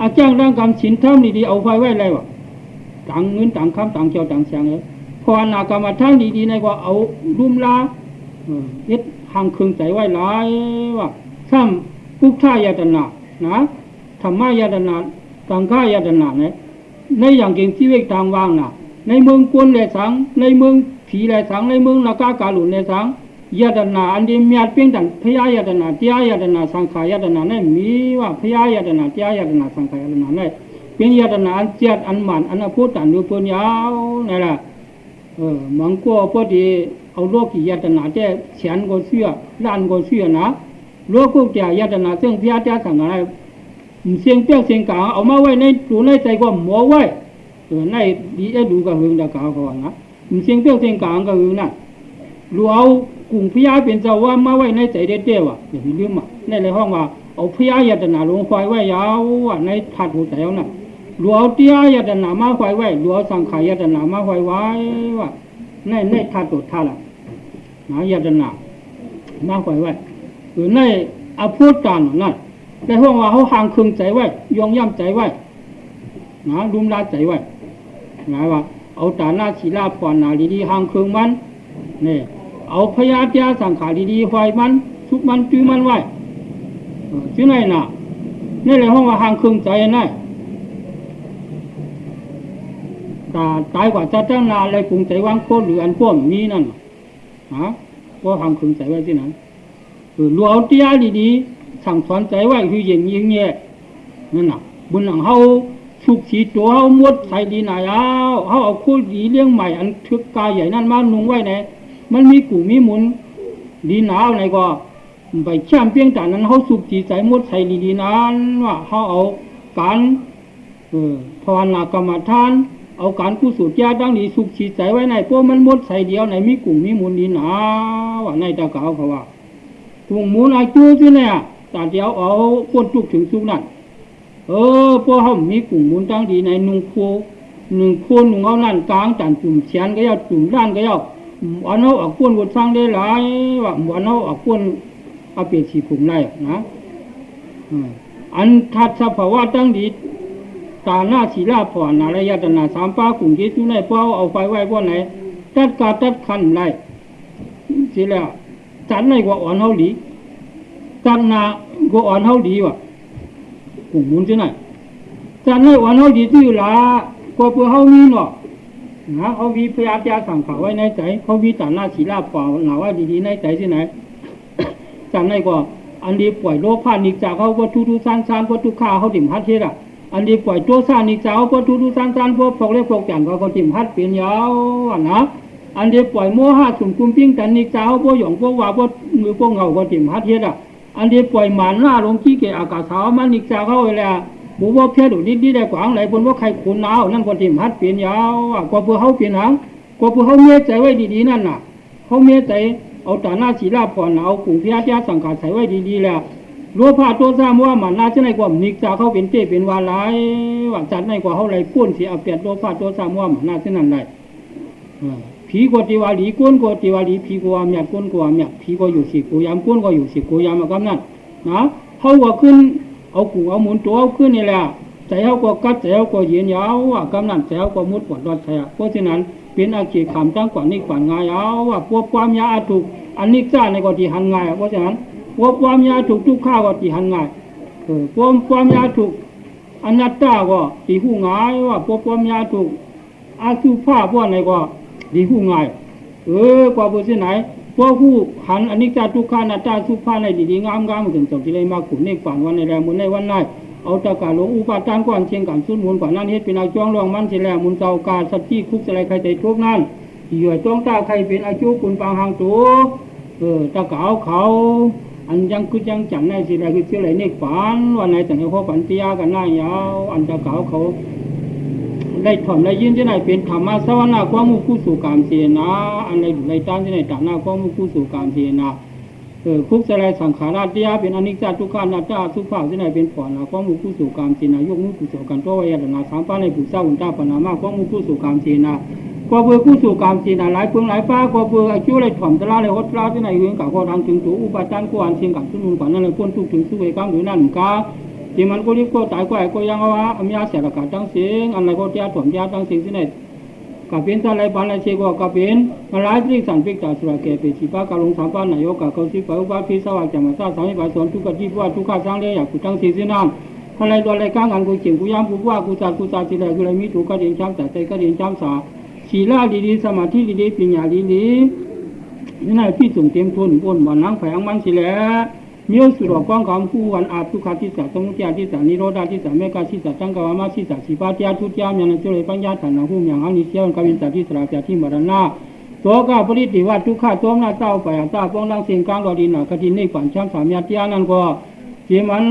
S1: อาจ้างร่างกำฉินเท่าดีๆเอาไฟไว้ไรวะต่างเงินต่างคำต่างเจ้าต่างเสียงเลยพอนากรรมฐานดีๆในว่าเอารุ่มลาเอ็ดหางเครื่องใจไว้หลายว่าซ้ำพุทธายาตนานะ ธรรมายตนาสังฆายตนาเนี่ยในอย่างเก่งที่เวกทางว่างนะในเมืองกวนแหลสัง ในเมืองผีแหลสัง ในเมืองนากากาลุนแหลสังยตนาอันเดียมียดเพียงแต่พยายตนาเตียยตนาสังขายตนาเนี่ยมีว่าพยายตนาเตียยตนาสังขายตนาเนี่ยเป็นยตนาอันเจียดอันหมันอันอภุตันดูปัญญาเนี่ยแหละเออมังก็พอดีเอาโลกียตนาแต่แขนก็เชื่อล้านก็เชื่อนะโลกุเตียยตนาซึ่งพิจารณาสังอะไร เสียงเปี้ยเสียงกาเอามาไว้ในตัวในใจก็หมอไว้เออในดีเอดูก็หึงดากาเขานะเสียงเปี้ยเสียงกลางก็หึงนะรู้เอากุ่งพิยาเป็นเจ้าว่ามาไว้ในใจเด็ดเดียวอะอย่าลืมอะในในห้องว่าเอาพิยายตนาลงไฟไว้ยาวอะในถาดหัวใจเอาน่ะหลวงเตี้ยยตนามาไว้ไว้หลวงสังขายตนามาไว้ไว้ว่าในในธาตุธาตุละหนาญาตนามาไว้ไว้หรือในอาพูดการนั่น แต่ห้องว่าเขาห่างคึงใจไว้ยองย่ำใจไว้นะรุมลาใจไว้หมายว่า เอาตาหน้าชีลาผ่อนนาดีๆห่างคึงมันนี่เอาพยาธิสังขารดีๆไฟมันทุกมันจื้อมันไว้ชื่อไหนน่ะนี่เลยห้องว่าห่างคึงใจนั่นตาตายกว่าจะตั้งนานเลยปรุงใจวางโคตรหรืออันพวกนี้นั่นฮะก็ห่างคึงใจไว้ที่นั้นคือรัวเอาเตี้ยดีๆ สั่งสอนใจไว้คือเย็นยิงเงี้ยนั่นน่ะบุญหลังเฮาสุกสีตัวเฮามดใส่ดีหนายเอาเฮาเอาคู่ดีเลี้ยงใหม่อันทึกกายใหญ่นั่นมานุงไว้ไหนมันมีกูมีหมุนดีหนาวไหนก็ไปแช่มเพียงแต่นั้นเขาสุกจีใจมดใส่ดีๆนั้นว่าเขาเอาการอภาวนากรรมฐาน เอาการกุศลยาดังนี้สุกจีใจไว้ในพวกมันมดใส่เดียวในมีกลุ่มมีมูลดีหนาว่าในตะเกาเขาว่าถุงมูลอาจูที่เนี่ย ต่เดียวเอาปนจุกถึงสุกนั่นเออพวกเขามีกลุ่มมูลตั้งดีในนุ่งโคหนึ่งคนหนึ่งเอานั่นกลางจันจุ่มเชียนก็ยาจุ่มด้านก็ยาวันเอาออกกวนวดสร้างได้หลายว่าวันเอาออกกวนเอาเปรียบสีผุมไรนะอันทัดสภาวะตั้งดีตาหน้าศีลาผ่อนนารยตนาสามป้ากลุ่มที่ทุในเป้าเอาไฟไว้ว่าไหนตัดกาตัดขันไรสิแล้วจันในกว่าอ่อนเฮาหลี จันนากว่าอ่อนเฮาดีว่ะกลุ่มมุนที่ไหนจันในอ่อนเฮาดีที่ละกว่าเพื่อเฮามีเนาะนะเขาวิพยาจาสั่งเขาไว้ในใจเขาวิจารณาศีลาป่าหนาว่าดีๆในใจที่ไหนจันในก็อันนี้ปล่อยโลภานิจากเขาวัตถุทุสานสานวัตถุข้าเขาถิ่มพัดเทศอะอันนี้ปล่อยตัวสานิจากวัตถุทุสานสานพวกพวกเล็กพวกจันเขาเขาถิ่มพัดเปลี่ยนยาวนะอันนี้ปล่อยโมหะสุ่มกุมปิ้งกันนิจาพวกหยองพวกว่าพวกมือพวกเงาเขาถิ่มพัดเทศอะ อันนี้ปล่อยหมันหน้าลงขี้เกะอากาศสาวมันนิจาเข้าไปแล้วบุว่าเพี้ยดูนิดนิดได้กวางไหลบนว่าใครขุนหนาวนั่นคนที่มัดเปลี่ยนยาวกว่าเพื่อเขาเปลี่ยนหางกว่าเพื่อเขาเมียใจไว้ดีๆนั่นน่ะเขาเมียใจเอาตาหน้าสีลาผ่อนเอากลุ่มพิยาสังกัดใส่ไว้ดีๆแล้วรัวผ้าตัวซ้ำว่ามันน่าจะในกว่านิกจาเขาเป็นเต้เป็นวาลายว่าจัดในกว่าเขาไรป้วนเสียเอาเปียบรัวผ้าตัวซ้ำว่ามันน่าจะนั่นได้ ผีกติวาลี ก้นกติวาลี ผี กวามยัดก้น กวามยัดผีก็อยู่สิกูยามก้นก็อยู่สิกูยามมากับนั่นนะเขาว่าขึ้น เอากูเอาหมุนตัวเอาขึ้นนี่แหละใจเขาก็กัดใจเขาก็เย็นยาวว่ากำนันใจเขาก็มุดปวดรอดใช่เพราะฉะนั้นเป็นอาชีพขำตั้งกว่านี้กว่างายเอาว่าพวกความยาถูกอันนี้จ้าในก็ที่หันง่ายเพราะฉะนั้นพวกความยาถูกทุกข้าวก็ที่หันง่ายเออพวกความยาถูกอนัตตาก็ที่หูง่ายว่าพวกความยาถูกอาสุภาพว่าในก็ ที่หูง่าย เออกว่าเพราะฉะนั้นพวกผู้หันอนนี้จ้าทุกข้านัตตาสุภาในดีๆงามๆถึงจบที่เลยมาขุนในฝันวันในแรงมุนในวันไหนเอาตะกาหลงอุปาทานก่อนเชียงกันสุนมุนกว่านั้นเฮ็ดเป็นอาจ้องรองมันเสียแล้วมุนเจ้ากาสัตที่คุกสลายใครใจทุกนั่นเหยื่อจ้องตาใครเป็นอาจุกุนปางหางตัวเออตะกาวเขาอันยังคือยังจังในสิแลคือเชื่อไรเนกฝันวันไหนแต่ในพ่อปันเตียกันหน้ายาวอันตะกาวเขา ได้ถ่อมได้ยินที่ไหนเป็นธรรมะสวรรค์ความมุกุสู่กามเสียนะอันใดไรตามที่ไหนตามหน้าความมุกุสู่กามเสียนะเออคุกสลายสังขาราติยาเป็นอนิจจทุกขานาจาสุภาพที่ไหนเป็นผ่อนนะความมุกุสู่กามเสียนะยกมุกุสู่กันตัววยานาสามป้าในผู้เศร้าอุนตาปนามาความมุกุสู่กามเสียนะก็เบื่อกู้สู่กามจีนะหลายเพื่องหลายป้าก็เบื่ออายุเลยถ่อมตลาเลยฮดตลาที่ไหนเวียงกับข้อทางถึงตัวอุปจารกวนเชียงกับสุนุนกว่านั่นเลยพ้นทุกถึงสุเวกังหรือนั่นกา ที่มันก็รีบก็ตายก็ไอ้ก็ยังว่าอมียเสียละกาจังสียงอันไรก็เจ้าถมเจ้าจังสียงที่ไหนกับเป็นอะไรบ้านอะไรเชก็กับเป็นมาหลายที่สันพิกจากสุรเกเปชีปากาลงสามป้านนายกกับเขาสิไปอุบาพิสวัสดิ์จามาซาสามิบาสอนทุกขที่ว่าทุกข้าสร้างเลยอยากกูจังสียงที่นั่นอะไรตัวอะไรก้างอันกูเฉียงกูย้ำกูว่ากูจัดกูจัดสิแลกูเลยมีถูกกระเดิ่งช้ำแต่ใจกระเดิ่งช้ำสาศีลาดีๆสมาธิดีๆปัญญาดีๆนี่นายพี่ส่งเต็มทุนบนวันนั่งแผงมันสิแหละ มีสุรกองคำผู้วันอาทุกขาทิสาสมุทยาทิสานิโรธาทิสาเมกาทิสาจังกวามาทิสาสีปาติยาทุติยามยันจุเลปัญญาฐานะผู้มีอังนิเสียนกวินสาทิสราเปียที่มรณะตัวก้าปริติวัตทุกข้าตัวหน้าเต้าไปอาตาป้องดังเสียงกลางดอดินหนาคดีในฝันช้ำสามยาติยานันก็เจมัน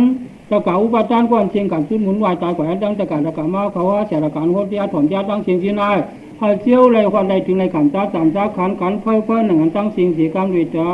S1: ตะกาอุปจารก่อนเชียงกับขึ้นหมุนวายตายกว่าดังตะการตะกามาเขาว่าเสียละการโหดยาถอมยาดังเสียงที่นายพอเจียวเลยความใดถึงในขันตาสามสาขันขันไฟไฟหนึ่งตั้งเสิ่งสีกรรมด้วยจ้า